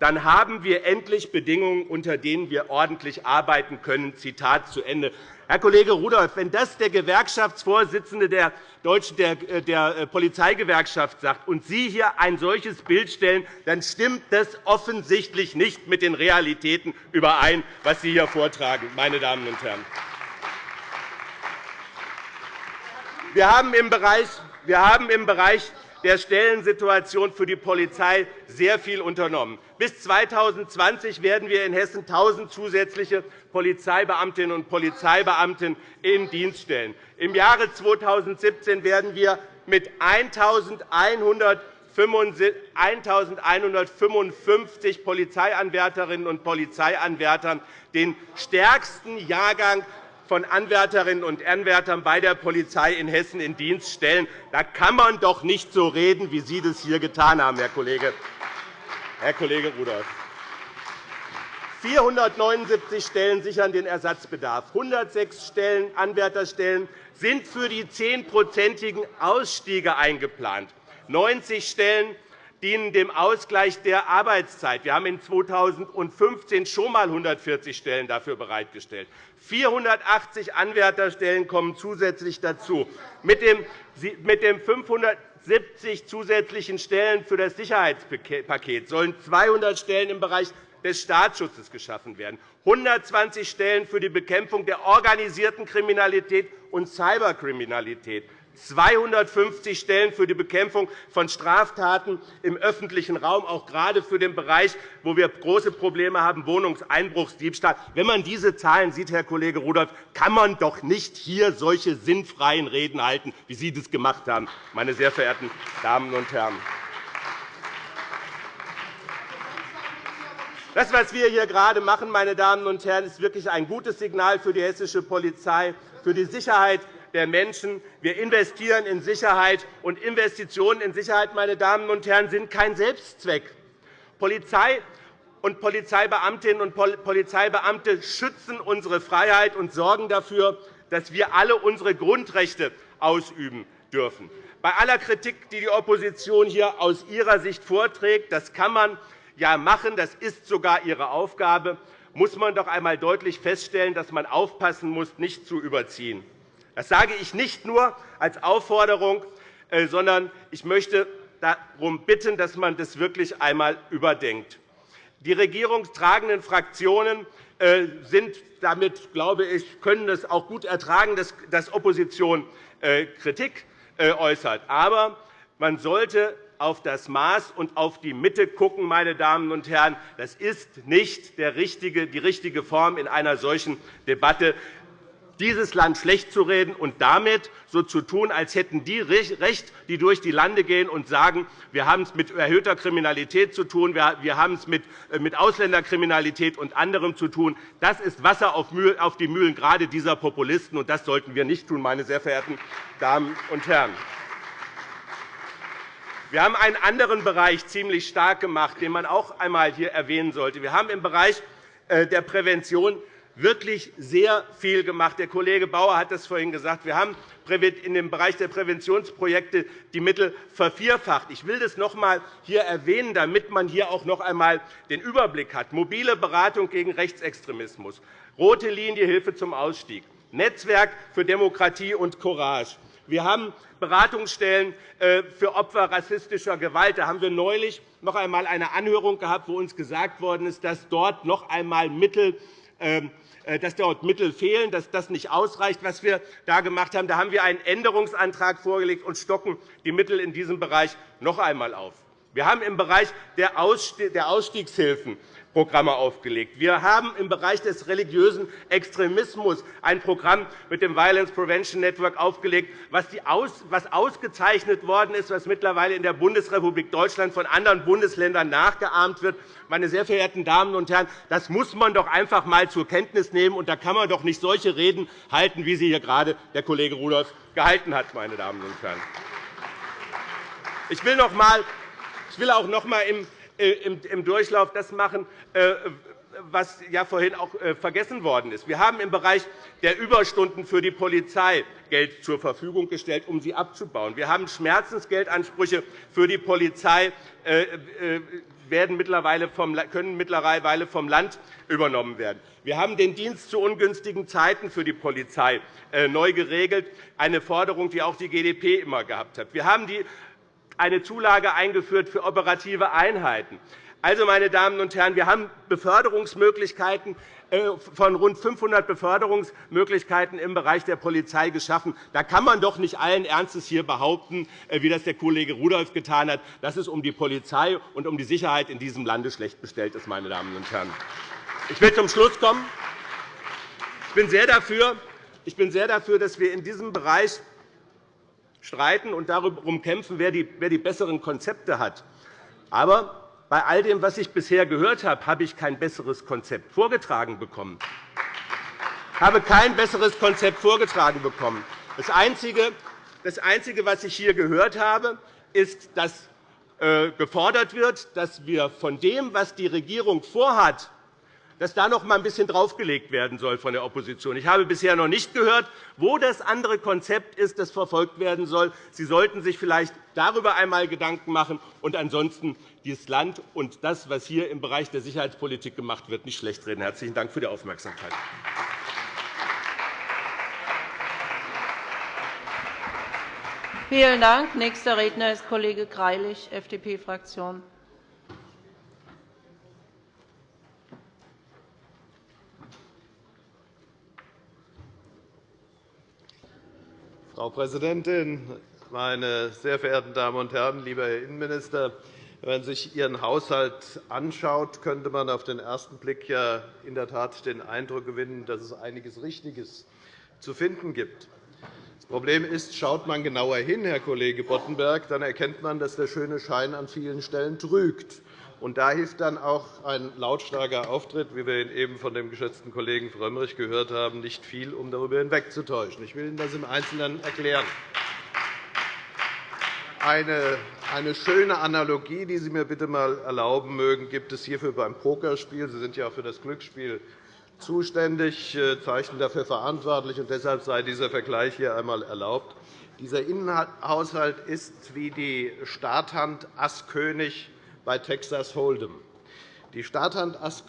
dann haben wir endlich Bedingungen, unter denen wir ordentlich arbeiten können. Zitat zu Ende. Herr Kollege Rudolph, wenn das der Gewerkschaftsvorsitzende der, Deutschen, der, der äh, Polizeigewerkschaft sagt und Sie hier ein solches Bild stellen, dann stimmt das offensichtlich nicht mit den Realitäten überein, was Sie hier vortragen, meine Damen und Herren. Wir haben im Bereich, der Stellensituation für die Polizei sehr viel unternommen. Bis 2020 werden wir in Hessen 1.000 zusätzliche Polizeibeamtinnen und Polizeibeamten in Dienst stellen. Im Jahre 2017 werden wir mit 1.155 Polizeianwärterinnen und Polizeianwärtern den stärksten Jahrgang von Anwärterinnen und Anwärtern bei der Polizei in Hessen in Dienst stellen. Da kann man doch nicht so reden, wie Sie das hier getan haben, Herr Kollege, Herr Kollege Rudolph. 479 Stellen sichern den Ersatzbedarf. 106 Stellen, Anwärterstellen sind für die zehnprozentigen Ausstiege eingeplant. 90 Stellen dienen dem Ausgleich der Arbeitszeit. Wir haben in 2015 schon einmal 140 Stellen dafür bereitgestellt. 480 Anwärterstellen kommen zusätzlich dazu. Mit den 570 zusätzlichen Stellen für das Sicherheitspaket sollen 200 Stellen im Bereich des Staatsschutzes geschaffen werden, 120 Stellen für die Bekämpfung der organisierten Kriminalität und Cyberkriminalität, 250 Stellen für die Bekämpfung von Straftaten im öffentlichen Raum, auch gerade für den Bereich, wo wir große Probleme haben, Wohnungseinbruchsdiebstahl. Wenn man diese Zahlen sieht, Herr Kollege Rudolph, kann man doch nicht hier solche sinnfreien Reden halten, wie Sie das gemacht haben, meine sehr verehrten Damen und Herren. Das, was wir hier gerade machen, meine Damen und Herren, ist wirklich ein gutes Signal für die hessische Polizei, für die Sicherheit der Menschen. Wir investieren in Sicherheit, und Investitionen in Sicherheit meine Damen und Herren, sind kein Selbstzweck. Polizei und Polizeibeamtinnen und Polizeibeamte schützen unsere Freiheit und sorgen dafür, dass wir alle unsere Grundrechte ausüben dürfen. Bei aller Kritik, die die Opposition hier aus ihrer Sicht vorträgt, das kann man ja machen, das ist sogar ihre Aufgabe, muss man doch einmal deutlich feststellen, dass man aufpassen muss, nicht zu überziehen. Das sage ich nicht nur als Aufforderung, äh, sondern ich möchte darum bitten, dass man das wirklich einmal überdenkt. Die regierungstragenden Fraktionen äh, sind damit, glaube ich, können es auch gut ertragen, dass Opposition äh, Kritik äußert. Aber man sollte auf das Maß und auf die Mitte schauen, meine Damen und Herren. Das ist nicht die richtige Form in einer solchen Debatte dieses Land schlecht zu reden und damit so zu tun, als hätten die Recht, die durch die Lande gehen und sagen, wir haben es mit erhöhter Kriminalität zu tun, wir haben es mit äh, Ausländerkriminalität und anderem zu tun. Das ist Wasser auf die Mühlen gerade dieser Populisten, und das sollten wir nicht tun, meine sehr verehrten Damen und Herren. Wir haben einen anderen Bereich ziemlich stark gemacht, den man auch einmal hier erwähnen sollte. Wir haben im Bereich äh, der Prävention wirklich sehr viel gemacht. Der Kollege Bauer hat das vorhin gesagt. Wir haben in dem Bereich der Präventionsprojekte die Mittel vervierfacht. Ich will das noch einmal hier erwähnen, damit man hier auch noch einmal den Überblick hat. Mobile Beratung gegen Rechtsextremismus, rote Linie Hilfe zum Ausstieg, Netzwerk für Demokratie und Courage. Wir haben Beratungsstellen äh, für Opfer rassistischer Gewalt. Da haben wir neulich noch einmal eine Anhörung gehabt, wo uns gesagt worden ist, dass dort noch einmal Mittel ähm, äh, dass dort Mittel fehlen, dass das nicht ausreicht, was wir da gemacht haben. Da haben wir einen Änderungsantrag vorgelegt und stocken die Mittel in diesem Bereich noch einmal auf. Wir haben im Bereich der Ausstiegshilfen Programme aufgelegt. Wir haben im Bereich des religiösen Extremismus ein Programm mit dem Violence Prevention Network aufgelegt, was ausgezeichnet worden ist, was mittlerweile in der Bundesrepublik Deutschland von anderen Bundesländern nachgeahmt wird. Meine sehr verehrten Damen und Herren, das muss man doch einfach einmal zur Kenntnis nehmen. Und da kann man doch nicht solche Reden halten, wie sie hier gerade der Kollege Rudolph gehalten hat. Meine Damen und Herren. Ich will, noch einmal, ich will auch noch einmal im im Durchlauf das machen, äh, was ja vorhin auch äh, vergessen worden ist. Wir haben im Bereich der Überstunden für die Polizei Geld zur Verfügung gestellt, um sie abzubauen. Wir haben Schmerzensgeldansprüche für die Polizei werden mittlerweile vom, können mittlerweile vom Land übernommen werden. Wir haben den Dienst zu ungünstigen Zeiten für die Polizei neu geregelt, eine Forderung, die auch die GdP immer gehabt hat. Wir haben die eine Zulage eingeführt für operative Einheiten. Also, meine Damen und Herren, wir haben Beförderungsmöglichkeiten äh, von rund 500 Beförderungsmöglichkeiten im Bereich der Polizei geschaffen. Da kann man doch nicht allen Ernstes hier behaupten, äh, wie das der Kollege Rudolph getan hat, dass es um die Polizei und um die Sicherheit in diesem Lande schlecht bestellt ist. Meine Damen und Herren. Ich will zum Schluss kommen. Ich bin sehr dafür, ich bin sehr dafür dass wir in diesem Bereich streiten und darum kämpfen, wer die besseren Konzepte hat. Aber bei all dem, was ich bisher gehört habe, habe ich kein besseres Konzept vorgetragen bekommen. Habe kein besseres Konzept vorgetragen bekommen. Das Einzige, das Einzige was ich hier gehört habe, ist, dass äh, gefordert wird, dass wir von dem, was die Regierung vorhat, dass da noch einmal ein bisschen draufgelegt werden soll von der Opposition. Ich habe bisher noch nicht gehört, wo das andere Konzept ist, das verfolgt werden soll. Sie sollten sich vielleicht darüber einmal Gedanken machen und ansonsten dieses Land und das, was hier im Bereich der Sicherheitspolitik gemacht wird, nicht schlecht reden. Herzlichen Dank für die Aufmerksamkeit. Vielen Dank. Nächster Redner ist Kollege Greilich, FDP-Fraktion. Frau Präsidentin, meine sehr verehrten Damen und Herren! Lieber Herr Innenminister, wenn man sich Ihren Haushalt anschaut, könnte man auf den ersten Blick ja in der Tat den Eindruck gewinnen, dass es einiges Richtiges zu finden gibt. Das Problem ist, schaut man genauer hin, Herr Kollege Boddenberg, dann erkennt man, dass der schöne Schein an vielen Stellen trügt. Und da hilft dann auch ein lautstarker Auftritt, wie wir ihn eben von dem geschätzten Kollegen Frömmrich gehört haben, nicht viel, um darüber hinwegzutäuschen. Ich will Ihnen das im Einzelnen erklären. Eine, schöne Analogie, die Sie mir bitte einmal erlauben mögen, gibt es hierfür beim Pokerspiel. Sie sind ja auch für das Glücksspiel zuständig, äh, zeichnen dafür verantwortlich, und deshalb sei dieser Vergleich hier einmal erlaubt. Dieser Innenhaushalt ist wie die Starthand Ass König bei Texas Hold'em. Die Starthand Ass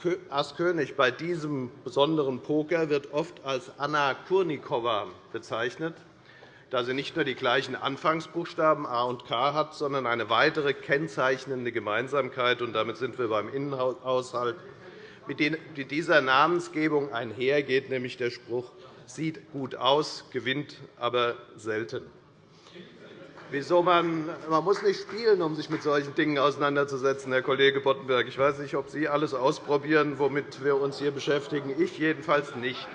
König bei diesem besonderen Poker wird oft als Anna Kurnikowa bezeichnet, da sie nicht nur die gleichen Anfangsbuchstaben A und K hat, sondern eine weitere kennzeichnende Gemeinsamkeit. Und damit sind wir beim Innenhaushalt mit dieser Namensgebung einhergeht, nämlich der Spruch sieht gut aus, gewinnt aber selten. Wieso man, man muss nicht spielen, um sich mit solchen Dingen auseinanderzusetzen, Herr Kollege Boddenberg. Ich weiß nicht, ob Sie alles ausprobieren, womit wir uns hier beschäftigen. Ich jedenfalls nicht.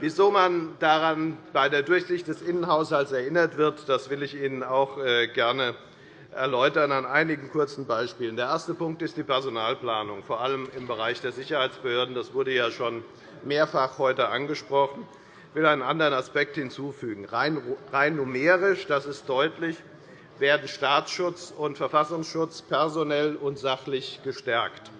Wieso man daran bei der Durchsicht des Innenhaushalts erinnert wird, das will ich Ihnen auch äh, gerne erläutern an einigen kurzen Beispielen. Der erste Punkt ist die Personalplanung, vor allem im Bereich der Sicherheitsbehörden. Das wurde ja schon mehrfach heute angesprochen. Ich will einen anderen Aspekt hinzufügen. Rein numerisch, das ist deutlich, werden Staatsschutz und Verfassungsschutz personell und sachlich gestärkt.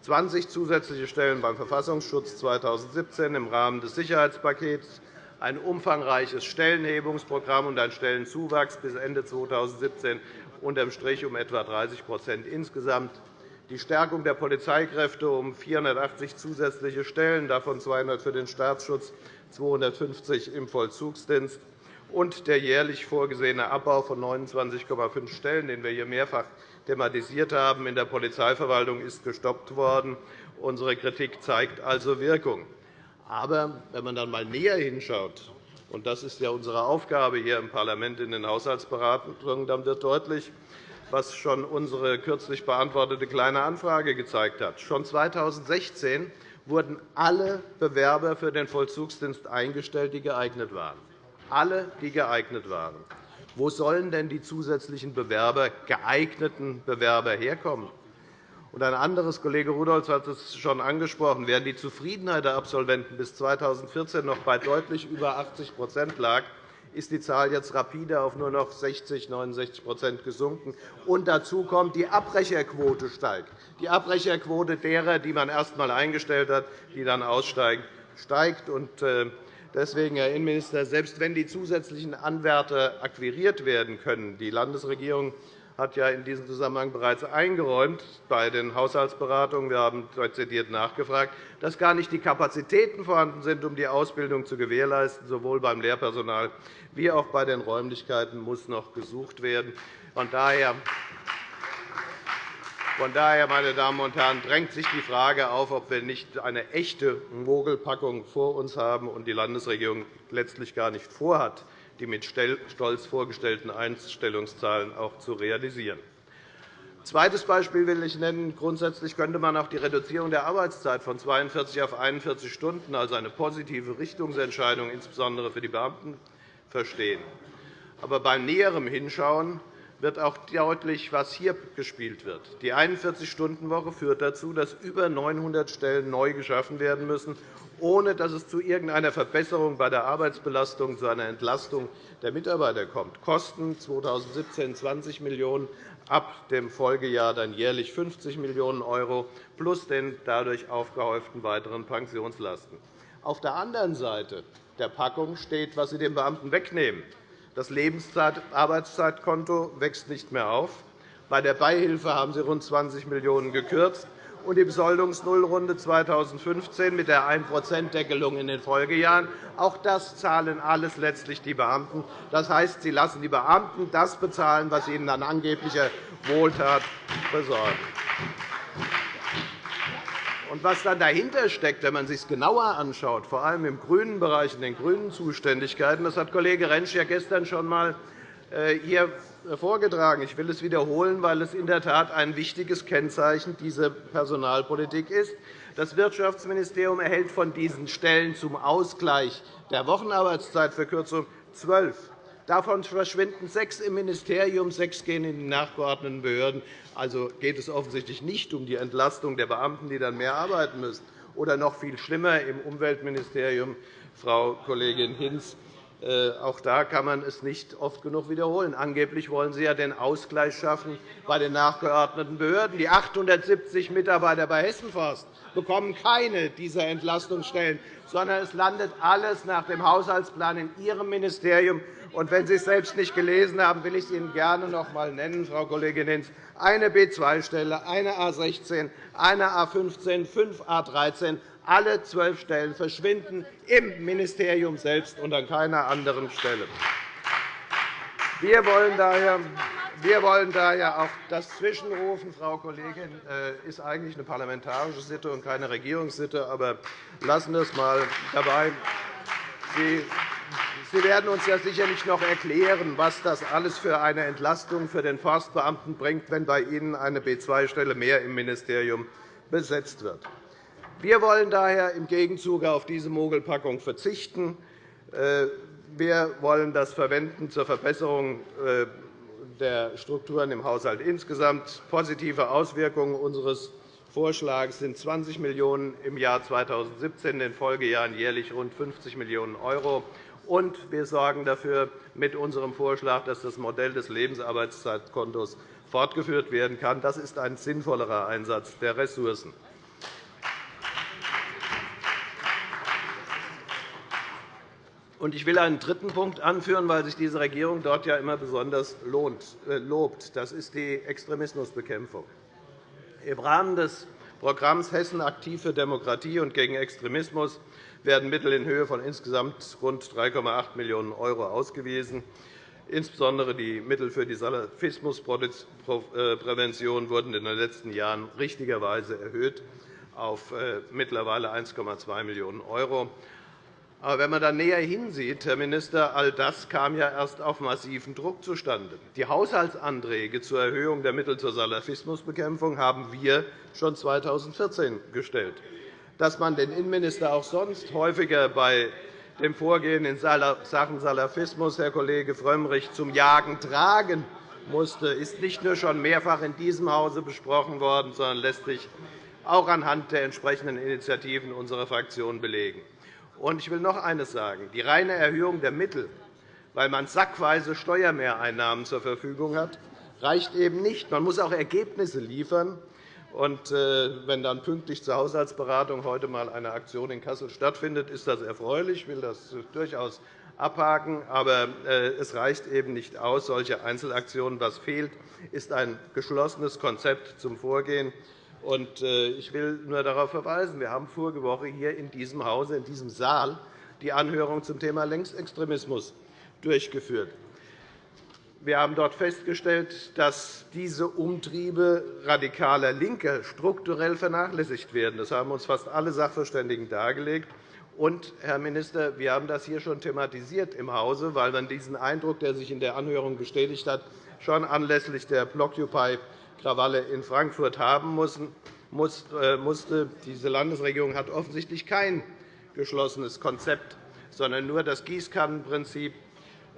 20 zusätzliche Stellen beim Verfassungsschutz 2017 im Rahmen des Sicherheitspakets, ein umfangreiches Stellenhebungsprogramm und ein Stellenzuwachs bis Ende 2017 unterm Strich um etwa 30% insgesamt, die Stärkung der Polizeikräfte um 480 zusätzliche Stellen, davon 200 für den Staatsschutz, 250 im Vollzugsdienst, und der jährlich vorgesehene Abbau von 29,5 Stellen, den wir hier mehrfach thematisiert haben, in der Polizeiverwaltung ist gestoppt worden. Unsere Kritik zeigt also Wirkung. Aber wenn man dann einmal näher hinschaut, und das ist ja unsere Aufgabe hier im Parlament in den Haushaltsberatungen, dann wird deutlich, was schon unsere kürzlich beantwortete Kleine Anfrage gezeigt hat. Schon 2016 wurden alle Bewerber für den Vollzugsdienst eingestellt, die geeignet waren. Alle, die geeignet waren. Wo sollen denn die zusätzlichen Bewerber, geeigneten Bewerber herkommen? Und ein anderes, Kollege Rudolph hat es schon angesprochen, während die Zufriedenheit der Absolventen bis 2014 noch bei deutlich über 80% lag, ist die Zahl jetzt rapide auf nur noch 60, 69% gesunken. Und dazu kommt, die Abbrecherquote steigt. Die Abbrecherquote derer, die man erst einmal eingestellt hat, die dann aussteigen, steigt. Äh, deswegen, Herr Innenminister, selbst wenn die zusätzlichen Anwärter akquiriert werden können, die Landesregierung hat ja in diesem Zusammenhang bereits eingeräumt bei den Haushaltsberatungen, wir haben dezidiert nachgefragt, dass gar nicht die Kapazitäten vorhanden sind, um die Ausbildung zu gewährleisten. Sowohl beim Lehrpersonal wie auch bei den Räumlichkeiten muss noch gesucht werden. Von daher von daher, meine Damen und Herren, drängt sich die Frage auf, ob wir nicht eine echte Mogelpackung vor uns haben und die Landesregierung letztlich gar nicht vorhat, die mit stolz vorgestellten Einstellungszahlen auch zu realisieren. Ein zweites Beispiel will ich nennen. Grundsätzlich könnte man auch die Reduzierung der Arbeitszeit von 42 auf 41 Stunden als eine positive Richtungsentscheidung, insbesondere für die Beamten, verstehen. Aber beim näheren Hinschauen wird auch deutlich, was hier gespielt wird. Die 41-Stunden-Woche führt dazu, dass über 900 Stellen neu geschaffen werden müssen, ohne dass es zu irgendeiner Verbesserung bei der Arbeitsbelastung, zu einer Entlastung der Mitarbeiter kommt. Kosten 2017 20 Millionen €, ab dem Folgejahr dann jährlich 50 Millionen € plus den dadurch aufgehäuften weiteren Pensionslasten. Auf der anderen Seite der Packung steht, was Sie den Beamten wegnehmen. Das Lebensarbeitszeitkonto wächst nicht mehr auf. Bei der Beihilfe haben Sie rund 20 Millionen € gekürzt und die Besoldungsnullrunde 2015 mit der 1-%-Deckelung in den Folgejahren. Auch das zahlen alles letztlich die Beamten. Das heißt, Sie lassen die Beamten das bezahlen, was ihnen an angeblicher Wohltat besorgen. Und was dann dahinter steckt, wenn man sich es genauer anschaut, vor allem im grünen Bereich, in den grünen Zuständigkeiten, das hat Kollege Rentsch ja gestern schon einmal äh, hier vorgetragen. Ich will es wiederholen, weil es in der Tat ein wichtiges Kennzeichen dieser Personalpolitik ist. Das Wirtschaftsministerium erhält von diesen Stellen zum Ausgleich der Wochenarbeitszeitverkürzung zwölf. Davon verschwinden sechs im Ministerium, sechs gehen in die nachgeordneten Behörden. Also geht es offensichtlich nicht um die Entlastung der Beamten, die dann mehr arbeiten müssen. Oder noch viel schlimmer im Umweltministerium, Frau Kollegin Hinz, äh, auch da kann man es nicht oft genug wiederholen. Angeblich wollen Sie ja den Ausgleich schaffen bei den nachgeordneten Behörden. Die 870 Mitarbeiter bei Hessenforst bekommen keine dieser Entlastungsstellen, sondern es landet alles nach dem Haushaltsplan in Ihrem Ministerium. Und wenn Sie es selbst nicht gelesen haben, will ich es Ihnen gerne noch einmal nennen, Frau Kollegin Hinz. Eine B2-Stelle, eine A 16, eine A 15, fünf A 13 alle zwölf Stellen verschwinden im Ministerium selbst und an keiner anderen Stelle. Wir wollen daher wir wollen daher auch das Zwischenrufen, Frau Kollegin, äh, ist eigentlich eine parlamentarische Sitte und keine Regierungssitte. Aber lassen wir es einmal dabei. Sie werden uns ja sicherlich noch erklären, was das alles für eine Entlastung für den Forstbeamten bringt, wenn bei Ihnen eine B-2-Stelle mehr im Ministerium besetzt wird. Wir wollen daher im Gegenzug auf diese Mogelpackung verzichten. Äh, wir wollen das verwenden zur Verbesserung äh, der Strukturen im Haushalt insgesamt. Positive Auswirkungen unseres Vorschlags sind 20 Millionen € im Jahr 2017, in den Folgejahren jährlich rund 50 Millionen €. Und wir sorgen dafür mit unserem Vorschlag, dass das Modell des Lebensarbeitszeitkontos fortgeführt werden kann. Das ist ein sinnvollerer Einsatz der Ressourcen. Ich will einen dritten Punkt anführen, weil sich diese Regierung dort ja immer besonders äh, lobt. Das ist die Extremismusbekämpfung. Im Rahmen des Programms Hessen aktiv für Demokratie und gegen Extremismus werden Mittel in Höhe von insgesamt rund 3,8 Millionen € ausgewiesen. Insbesondere die Mittel für die Salafismusprävention wurden in den letzten Jahren richtigerweise erhöht auf äh, mittlerweile 1,2 Millionen €. Aber wenn man dann näher hinsieht, Herr Minister, all das kam ja erst auf massiven Druck zustande. Die Haushaltsanträge zur Erhöhung der Mittel zur Salafismusbekämpfung haben wir schon 2014 gestellt dass man den Innenminister auch sonst häufiger bei dem Vorgehen in Sachen Salafismus, Herr Kollege Frömmrich, zum Jagen tragen musste, ist nicht nur schon mehrfach in diesem Hause besprochen worden, sondern lässt sich auch anhand der entsprechenden Initiativen unserer Fraktion belegen. Ich will noch eines sagen. Die reine Erhöhung der Mittel, weil man sackweise Steuermehreinnahmen zur Verfügung hat, reicht eben nicht. Man muss auch Ergebnisse liefern. Und äh, wenn dann pünktlich zur Haushaltsberatung heute einmal eine Aktion in Kassel stattfindet, ist das erfreulich. Ich will das durchaus abhaken. Aber äh, es reicht eben nicht aus, solche Einzelaktionen. Was fehlt, ist ein geschlossenes Konzept zum Vorgehen. Äh, ich will nur darauf verweisen, wir haben vorige Woche hier in diesem Hause, in diesem Saal, die Anhörung zum Thema Längsextremismus durchgeführt. Wir haben dort festgestellt, dass diese Umtriebe radikaler Linker strukturell vernachlässigt werden. Das haben uns fast alle Sachverständigen dargelegt. Und, Herr Minister, wir haben das hier schon thematisiert im Hause, weil man diesen Eindruck, der sich in der Anhörung bestätigt hat, schon anlässlich der Blockupy-Krawalle in Frankfurt haben äh, musste. Diese Landesregierung hat offensichtlich kein geschlossenes Konzept, sondern nur das Gießkannenprinzip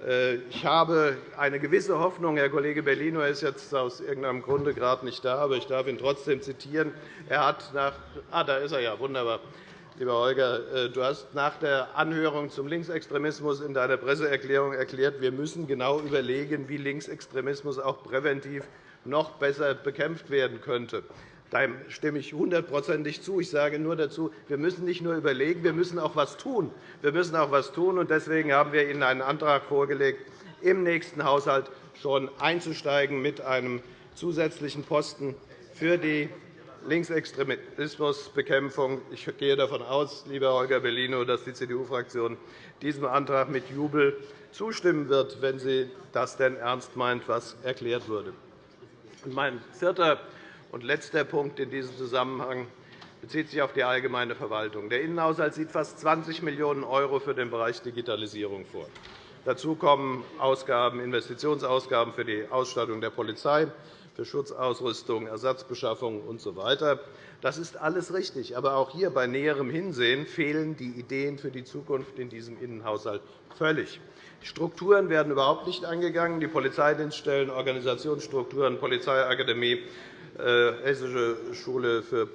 äh, ich habe eine gewisse Hoffnung. Herr Kollege Bellino ist jetzt aus irgendeinem Grunde gerade nicht da, aber ich darf ihn trotzdem zitieren. Er hat nach ah, da ist er ja, wunderbar. Lieber Holger, äh, du hast nach der Anhörung zum Linksextremismus in deiner Presseerklärung erklärt, wir müssen genau überlegen, wie Linksextremismus auch präventiv noch besser bekämpft werden könnte. Dem stimme ich hundertprozentig zu. Ich sage nur dazu, wir müssen nicht nur überlegen, wir müssen auch etwas tun. Wir müssen auch etwas tun. Deswegen haben wir Ihnen einen Antrag vorgelegt, im nächsten Haushalt schon einzusteigen mit einem zusätzlichen Posten für die Linksextremismusbekämpfung. Ich gehe davon aus, lieber Holger Bellino, dass die CDU-Fraktion diesem Antrag mit Jubel zustimmen wird, wenn sie das denn ernst meint, was erklärt wurde. Mein vierter und letzter Punkt in diesem Zusammenhang bezieht sich auf die allgemeine Verwaltung. Der Innenhaushalt sieht fast 20 Millionen € für den Bereich Digitalisierung vor. Dazu kommen Ausgaben, Investitionsausgaben für die Ausstattung der Polizei, für Schutzausrüstung, Ersatzbeschaffung usw. Das ist alles richtig. Aber auch hier bei näherem Hinsehen fehlen die Ideen für die Zukunft in diesem Innenhaushalt völlig. Die Strukturen werden überhaupt nicht angegangen. Die Polizeidienststellen, Organisationsstrukturen, Polizeiakademie, äh, Hessische Schule für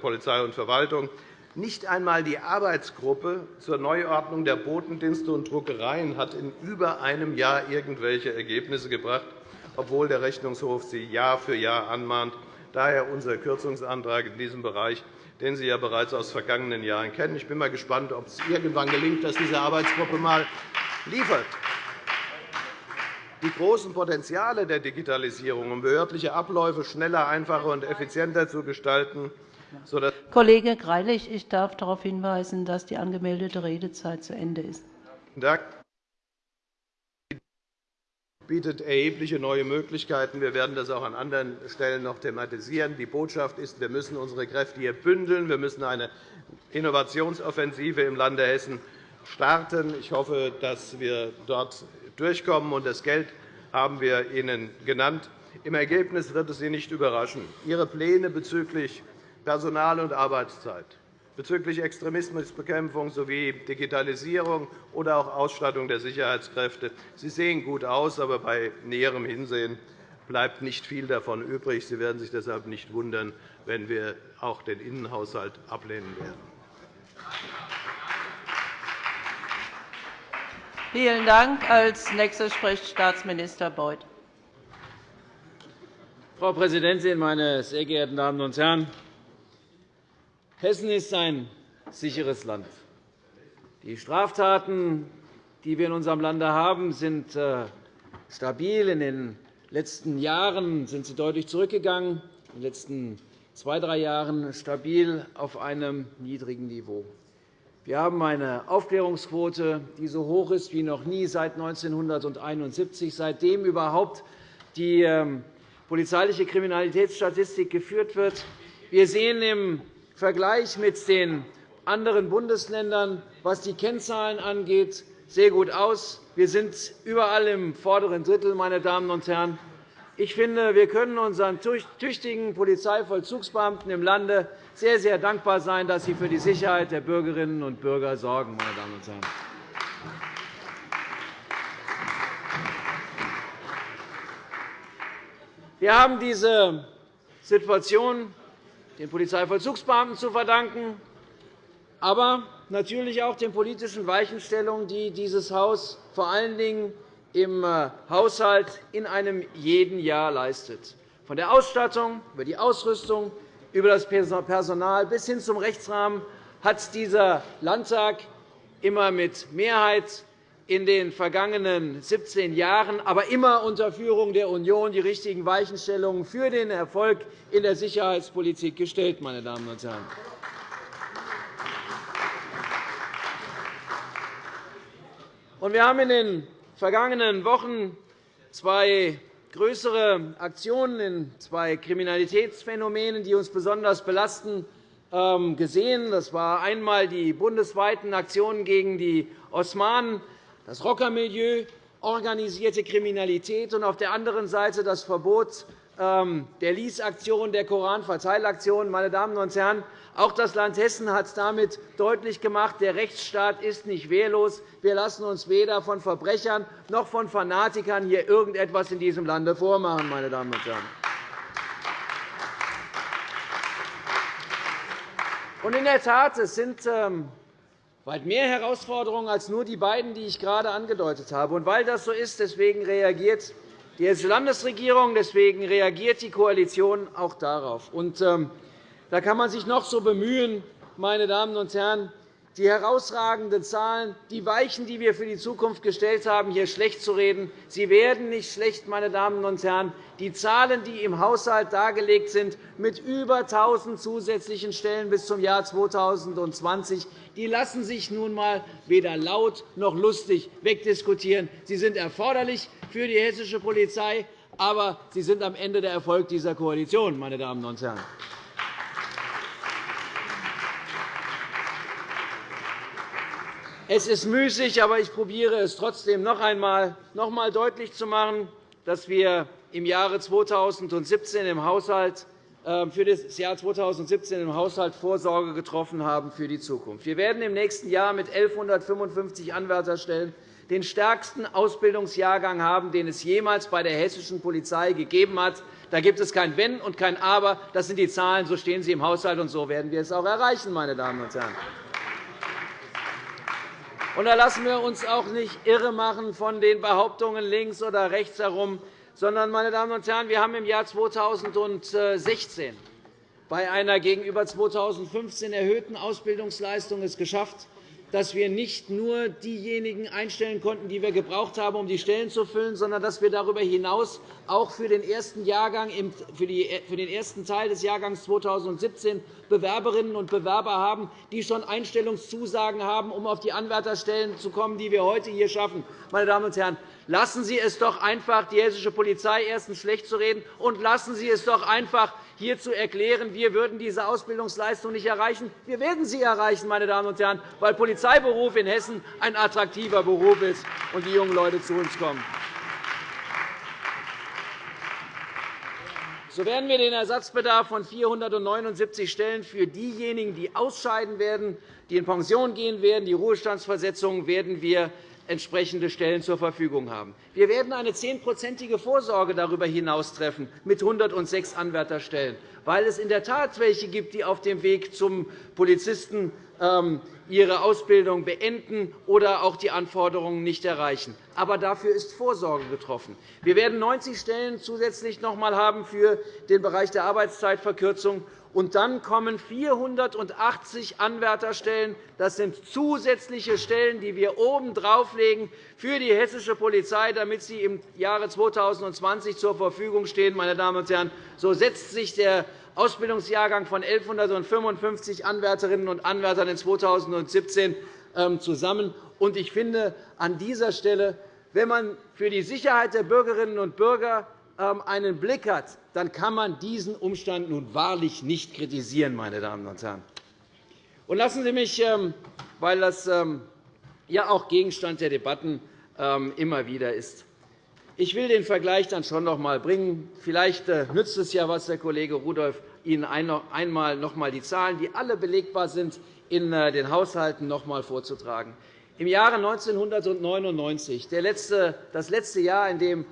Polizei und Verwaltung. Nicht einmal die Arbeitsgruppe zur Neuordnung der Botendienste und Druckereien hat in über einem Jahr irgendwelche Ergebnisse gebracht, obwohl der Rechnungshof sie Jahr für Jahr anmahnt. Daher unser Kürzungsantrag in diesem Bereich, den Sie ja bereits aus vergangenen Jahren kennen. Ich bin einmal gespannt, ob es irgendwann gelingt, dass diese Arbeitsgruppe einmal liefert die großen Potenziale der Digitalisierung, um behördliche Abläufe schneller, einfacher und effizienter zu gestalten. Kollege Greilich, ich darf darauf hinweisen, dass die angemeldete Redezeit zu Ende ist. Bietet erhebliche neue Möglichkeiten. Wir werden das auch an anderen Stellen noch thematisieren. Die Botschaft ist, wir müssen unsere Kräfte hier bündeln. Wir müssen eine Innovationsoffensive im Lande Hessen starten. Ich hoffe, dass wir dort durchkommen. Und das Geld haben wir Ihnen genannt. Im Ergebnis wird es Sie nicht überraschen. Ihre Pläne bezüglich Personal- und Arbeitszeit, bezüglich Extremismusbekämpfung sowie Digitalisierung oder auch Ausstattung der Sicherheitskräfte Sie sehen gut aus, aber bei näherem Hinsehen bleibt nicht viel davon übrig. Sie werden sich deshalb nicht wundern, wenn wir auch den Innenhaushalt ablehnen werden. Vielen Dank. Als nächster spricht Staatsminister Beuth. Frau Präsidentin, meine sehr geehrten Damen und Herren! Hessen ist ein sicheres Land. Die Straftaten, die wir in unserem Lande haben, sind äh, stabil. In den letzten Jahren sind sie deutlich zurückgegangen, in den letzten zwei, drei Jahren stabil auf einem niedrigen Niveau. Wir haben eine Aufklärungsquote, die so hoch ist wie noch nie seit 1971, seitdem überhaupt die ähm, polizeiliche Kriminalitätsstatistik geführt wird. Wir sehen im Vergleich mit den anderen Bundesländern, was die Kennzahlen angeht, sehr gut aus. Wir sind überall im vorderen Drittel. Meine Damen und Herren. Ich finde, wir können unseren tüchtigen Polizeivollzugsbeamten im Lande sehr, sehr dankbar sein, dass sie für die Sicherheit der Bürgerinnen und Bürger sorgen. Meine Damen und Herren. Wir haben diese Situation den Polizeivollzugsbeamten zu verdanken, aber natürlich auch den politischen Weichenstellungen, die dieses Haus vor allen Dingen im äh, Haushalt in einem jeden Jahr leistet, von der Ausstattung über die Ausrüstung, über das Personal bis hin zum Rechtsrahmen hat dieser Landtag immer mit Mehrheit in den vergangenen 17 Jahren, aber immer unter Führung der Union, die richtigen Weichenstellungen für den Erfolg in der Sicherheitspolitik gestellt. Meine Damen und Herren. Wir haben in den vergangenen Wochen zwei größere Aktionen in zwei Kriminalitätsphänomenen, die uns besonders belasten, ähm, gesehen. Das war einmal die bundesweiten Aktionen gegen die Osmanen, das Rockermilieu, organisierte Kriminalität und auf der anderen Seite das Verbot ähm, der Lease-Aktion, der Koranverteilaktion. Meine Damen und Herren, auch das Land Hessen hat damit deutlich gemacht, der Rechtsstaat ist nicht wehrlos. Wir lassen uns weder von Verbrechern noch von Fanatikern hier irgendetwas in diesem Lande vormachen. Meine Damen und Herren. in der Tat, es sind ähm, weit mehr Herausforderungen als nur die beiden, die ich gerade angedeutet habe. Und weil das so ist, deswegen reagiert die Hessische Landesregierung, deswegen reagiert die Koalition auch darauf. Und, ähm, da kann man sich noch so bemühen, meine Damen und Herren, die herausragenden Zahlen, die Weichen, die wir für die Zukunft gestellt haben, hier schlecht zu reden. Sie werden nicht schlecht, meine Damen und Herren. Die Zahlen, die im Haushalt dargelegt sind, mit über 1.000 zusätzlichen Stellen bis zum Jahr 2020, die lassen sich nun einmal weder laut noch lustig wegdiskutieren. Sie sind erforderlich für die hessische Polizei, aber sie sind am Ende der Erfolg dieser Koalition. Meine Damen und Herren. Es ist müßig, aber ich probiere es trotzdem noch einmal, noch einmal deutlich zu machen, dass wir im Jahre 2017 im Haushalt ähm, für das Jahr 2017 im Haushalt Vorsorge getroffen haben für die Zukunft. Wir werden im nächsten Jahr mit 1.155 Anwärterstellen den stärksten Ausbildungsjahrgang haben, den es jemals bei der hessischen Polizei gegeben hat. Da gibt es kein Wenn und kein Aber. Das sind die Zahlen, so stehen sie im Haushalt, und so werden wir es auch erreichen. Meine Damen und Herren. Und da lassen wir uns auch nicht irre machen von den Behauptungen links oder rechts herum, sondern, meine Damen und Herren, wir haben im Jahr 2016 bei einer gegenüber 2015 erhöhten Ausbildungsleistung es geschafft, dass wir nicht nur diejenigen einstellen konnten, die wir gebraucht haben, um die Stellen zu füllen, sondern dass wir darüber hinaus auch für den ersten, Jahrgang, für den ersten Teil des Jahrgangs 2017 Bewerberinnen und Bewerber haben, die schon Einstellungszusagen haben, um auf die Anwärterstellen zu kommen, die wir heute hier schaffen. Meine Damen und Herren, Lassen Sie es doch einfach, die hessische Polizei erstens schlecht zu reden, und lassen Sie es doch einfach, hier zu erklären, wir würden diese Ausbildungsleistung nicht erreichen. Wir werden sie erreichen, meine Damen und Herren, weil Polizeiberuf in Hessen ein attraktiver Beruf ist und die jungen Leute zu uns kommen. So werden wir den Ersatzbedarf von 479 Stellen für diejenigen, die ausscheiden werden, die in Pension gehen werden, die Ruhestandsversetzungen werden wir entsprechende Stellen zur Verfügung haben. Wir werden eine zehnprozentige Vorsorge darüber hinaus treffen mit 106 Anwärterstellen, weil es in der Tat welche gibt, die auf dem Weg zum Polizisten ähm, ihre Ausbildung beenden oder auch die Anforderungen nicht erreichen. Aber dafür ist Vorsorge getroffen. Wir werden 90 Stellen zusätzlich noch einmal haben für den Bereich der Arbeitszeitverkürzung und dann kommen 480 Anwärterstellen. Das sind zusätzliche Stellen, die wir oben drauflegen für die hessische Polizei, damit sie im Jahre 2020 zur Verfügung stehen. Meine Damen und Herren, so setzt sich der Ausbildungsjahrgang von 1.155 Anwärterinnen und Anwärtern in 2017 ähm, zusammen. Ich finde an dieser Stelle, wenn man für die Sicherheit der Bürgerinnen und Bürger einen Blick hat, dann kann man diesen Umstand nun wahrlich nicht kritisieren. Meine Damen und Herren. Und lassen Sie mich, ähm, weil das ja auch Gegenstand der Debatten immer wieder ist, ich will den Vergleich dann schon noch einmal bringen. Vielleicht äh, nützt es ja was, Herr Kollege Rudolph, Ihnen einmal noch einmal die Zahlen, die alle belegbar sind, in äh, den Haushalten noch einmal vorzutragen. Im Jahre 1999, das letzte Jahr, in dem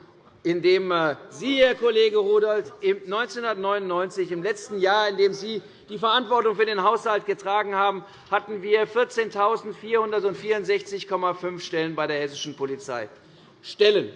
in dem äh, Sie, Herr Kollege Rudolph, 1999, im letzten Jahr, in dem Sie die Verantwortung für den Haushalt getragen haben, hatten wir 14.464,5 Stellen bei der hessischen Polizei. Stellen.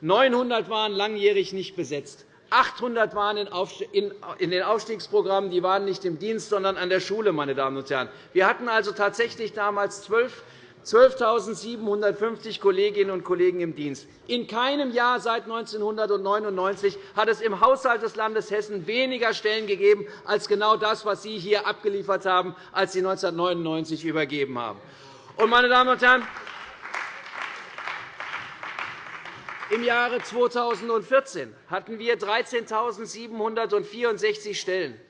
900 waren langjährig nicht besetzt. 800 waren in den Aufstiegsprogrammen, die waren nicht im Dienst, sondern an der Schule. Meine Damen und Herren. Wir hatten also tatsächlich damals 12 12.750 Kolleginnen und Kollegen im Dienst. In keinem Jahr seit 1999 hat es im Haushalt des Landes Hessen weniger Stellen gegeben als genau das, was Sie hier abgeliefert haben, als Sie 1999 übergeben haben. Meine Damen und Herren, Im Jahre 2014 hatten wir 13.764 Stellen.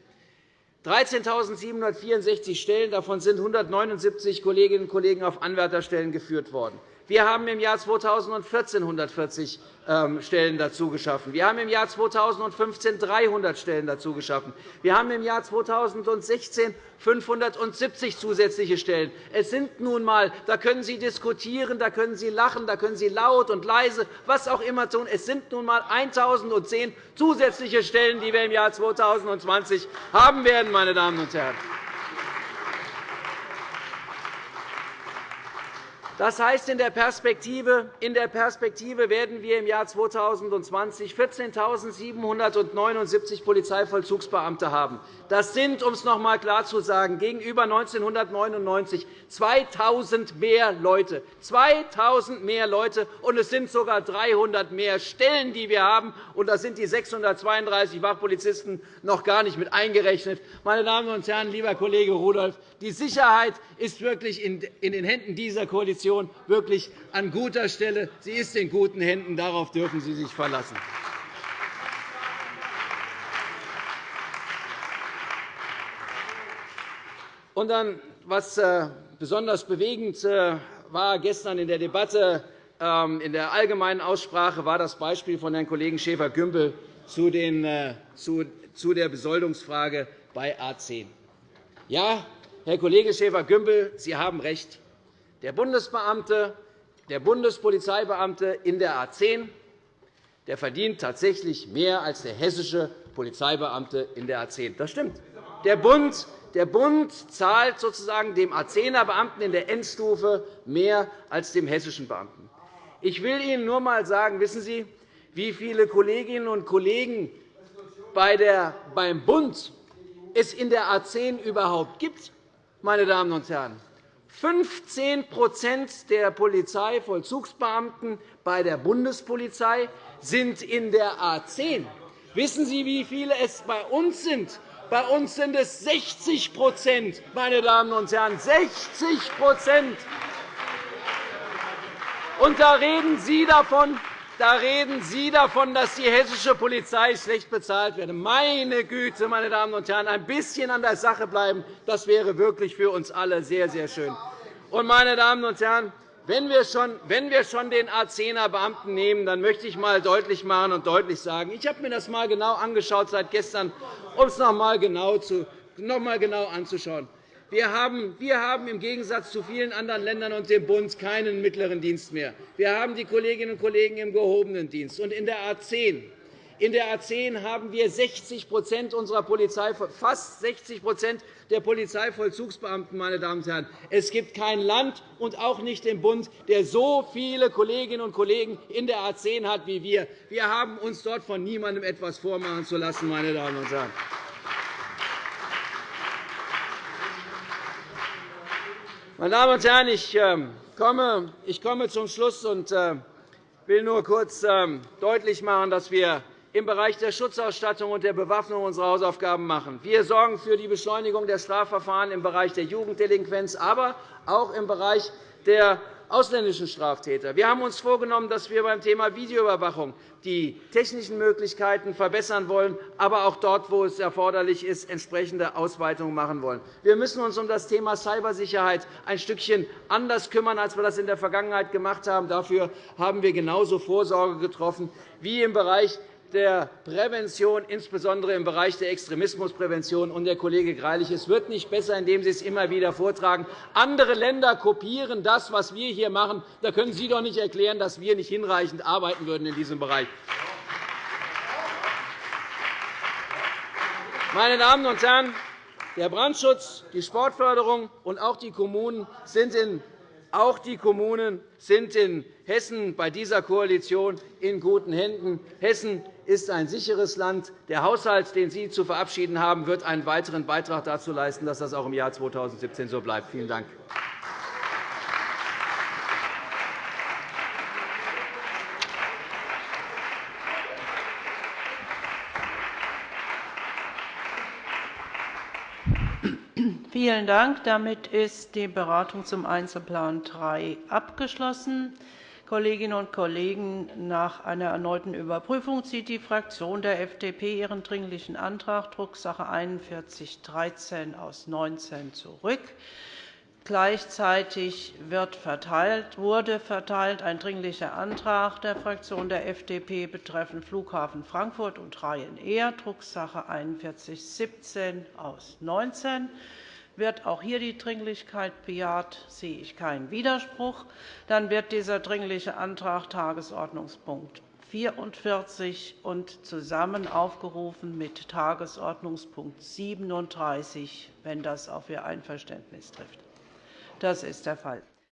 13.764 Stellen, davon sind 179 Kolleginnen und Kollegen auf Anwärterstellen geführt worden. Wir haben im Jahr 2014 140 ähm, Stellen dazu geschaffen. Wir haben im Jahr 2015 300 Stellen dazu geschaffen. Wir haben im Jahr 2016 570 zusätzliche Stellen. Es sind nun einmal, da können Sie diskutieren, da können Sie lachen, da können Sie laut und leise, was auch immer tun. Es sind nun einmal 1.010 zusätzliche Stellen, die wir im Jahr 2020 haben werden, meine Damen und Herren. Das heißt, in der Perspektive, in der Perspektive werden wir im Jahr 2020 14.779 Polizeivollzugsbeamte haben. Das sind, um es noch einmal klar zu sagen, gegenüber 1999 2.000 mehr Leute. 2.000 mehr Leute, und es sind sogar 300 mehr Stellen, die wir haben. Und da sind die 632 Wachpolizisten noch gar nicht mit eingerechnet. Meine Damen und Herren, lieber Kollege Rudolph, die Sicherheit ist wirklich in den Händen dieser Koalition wirklich an guter Stelle. Sie ist in guten Händen. Darauf dürfen Sie sich verlassen. Und dann, was äh, besonders bewegend äh, war gestern in der Debatte, ähm, in der allgemeinen Aussprache, war das Beispiel von Herrn Kollegen Schäfer-Gümbel äh, zu der Besoldungsfrage bei A 10. Ja, Herr Kollege Schäfer-Gümbel, Sie haben recht. Der Bundesbeamte, der Bundespolizeibeamte in der A 10 der verdient tatsächlich mehr als der hessische Polizeibeamte in der A 10. Das stimmt. Der Bund, der Bund zahlt sozusagen dem A 10er Beamten in der Endstufe mehr als dem hessischen Beamten. Ich will Ihnen nur einmal sagen, wissen Sie, wie viele Kolleginnen und Kollegen beim Bund es in der A 10 überhaupt gibt meine Damen und Herren, 15% der Polizeivollzugsbeamten bei der Bundespolizei sind in der A 10. Wissen Sie, wie viele es bei uns sind? Bei uns sind es 60 meine Damen und Herren, 60 Und da reden Sie davon, da reden Sie davon, dass die hessische Polizei schlecht bezahlt werde. Meine Güte, meine Damen und Herren, ein bisschen an der Sache bleiben, das wäre wirklich für uns alle sehr, sehr schön. Und, meine Damen und Herren, wenn wir schon, wenn wir schon den A10er Beamten nehmen, dann möchte ich einmal deutlich machen und deutlich sagen, ich habe mir das einmal genau angeschaut seit gestern, um es noch einmal genau, noch genau anzuschauen. Wir haben, wir haben im Gegensatz zu vielen anderen Ländern und dem Bund keinen mittleren Dienst mehr. Wir haben die Kolleginnen und Kollegen im gehobenen Dienst. Und in der A 10 in der A 10 haben wir 60% unserer Polizei, fast 60 der Polizeivollzugsbeamten. Meine Damen und Herren. Es gibt kein Land und auch nicht den Bund, der so viele Kolleginnen und Kollegen in der A 10 hat wie wir. Wir haben uns dort von niemandem etwas vormachen zu lassen. Meine Damen und Herren. Meine Damen und Herren, ich ähm, komme zum Schluss und äh, will nur kurz ähm, deutlich machen, dass wir im Bereich der Schutzausstattung und der Bewaffnung unsere Hausaufgaben machen. Wir sorgen für die Beschleunigung der Strafverfahren im Bereich der Jugenddelinquenz, aber auch im Bereich der ausländischen Straftäter. Wir haben uns vorgenommen, dass wir beim Thema Videoüberwachung die technischen Möglichkeiten verbessern wollen, aber auch dort, wo es erforderlich ist, entsprechende Ausweitungen machen wollen. Wir müssen uns um das Thema Cybersicherheit ein Stückchen anders kümmern, als wir das in der Vergangenheit gemacht haben. Dafür haben wir genauso Vorsorge getroffen wie im Bereich der Prävention, insbesondere im Bereich der Extremismusprävention. Und der Kollege Greilich, es wird nicht besser, indem Sie es immer wieder vortragen. Andere Länder kopieren das, was wir hier machen. Da können Sie doch nicht erklären, dass wir nicht hinreichend arbeiten würden in diesem Bereich. Meine Damen und Herren, der Brandschutz, die Sportförderung und auch die Kommunen sind in auch die Kommunen sind in Hessen bei dieser Koalition in guten Händen. Hessen ist ein sicheres Land. Der Haushalt, den Sie zu verabschieden haben, wird einen weiteren Beitrag dazu leisten, dass das auch im Jahr 2017 so bleibt. Vielen Dank. Vielen Dank. Damit ist die Beratung zum Einzelplan 3 abgeschlossen. Kolleginnen und Kollegen, nach einer erneuten Überprüfung zieht die Fraktion der FDP ihren Dringlichen Antrag Drucksache 4113 aus 19 zurück. Gleichzeitig wird verteilt, wurde verteilt ein Dringlicher Antrag der Fraktion der FDP betreffend Flughafen Frankfurt und Ryanair, Drucksache 4117 aus 19 wird auch hier die Dringlichkeit bejaht, sehe ich keinen Widerspruch. Dann wird dieser Dringliche Antrag Tagesordnungspunkt 44 und zusammen aufgerufen mit Tagesordnungspunkt 37, wenn das auf Ihr Einverständnis trifft. Das ist der Fall.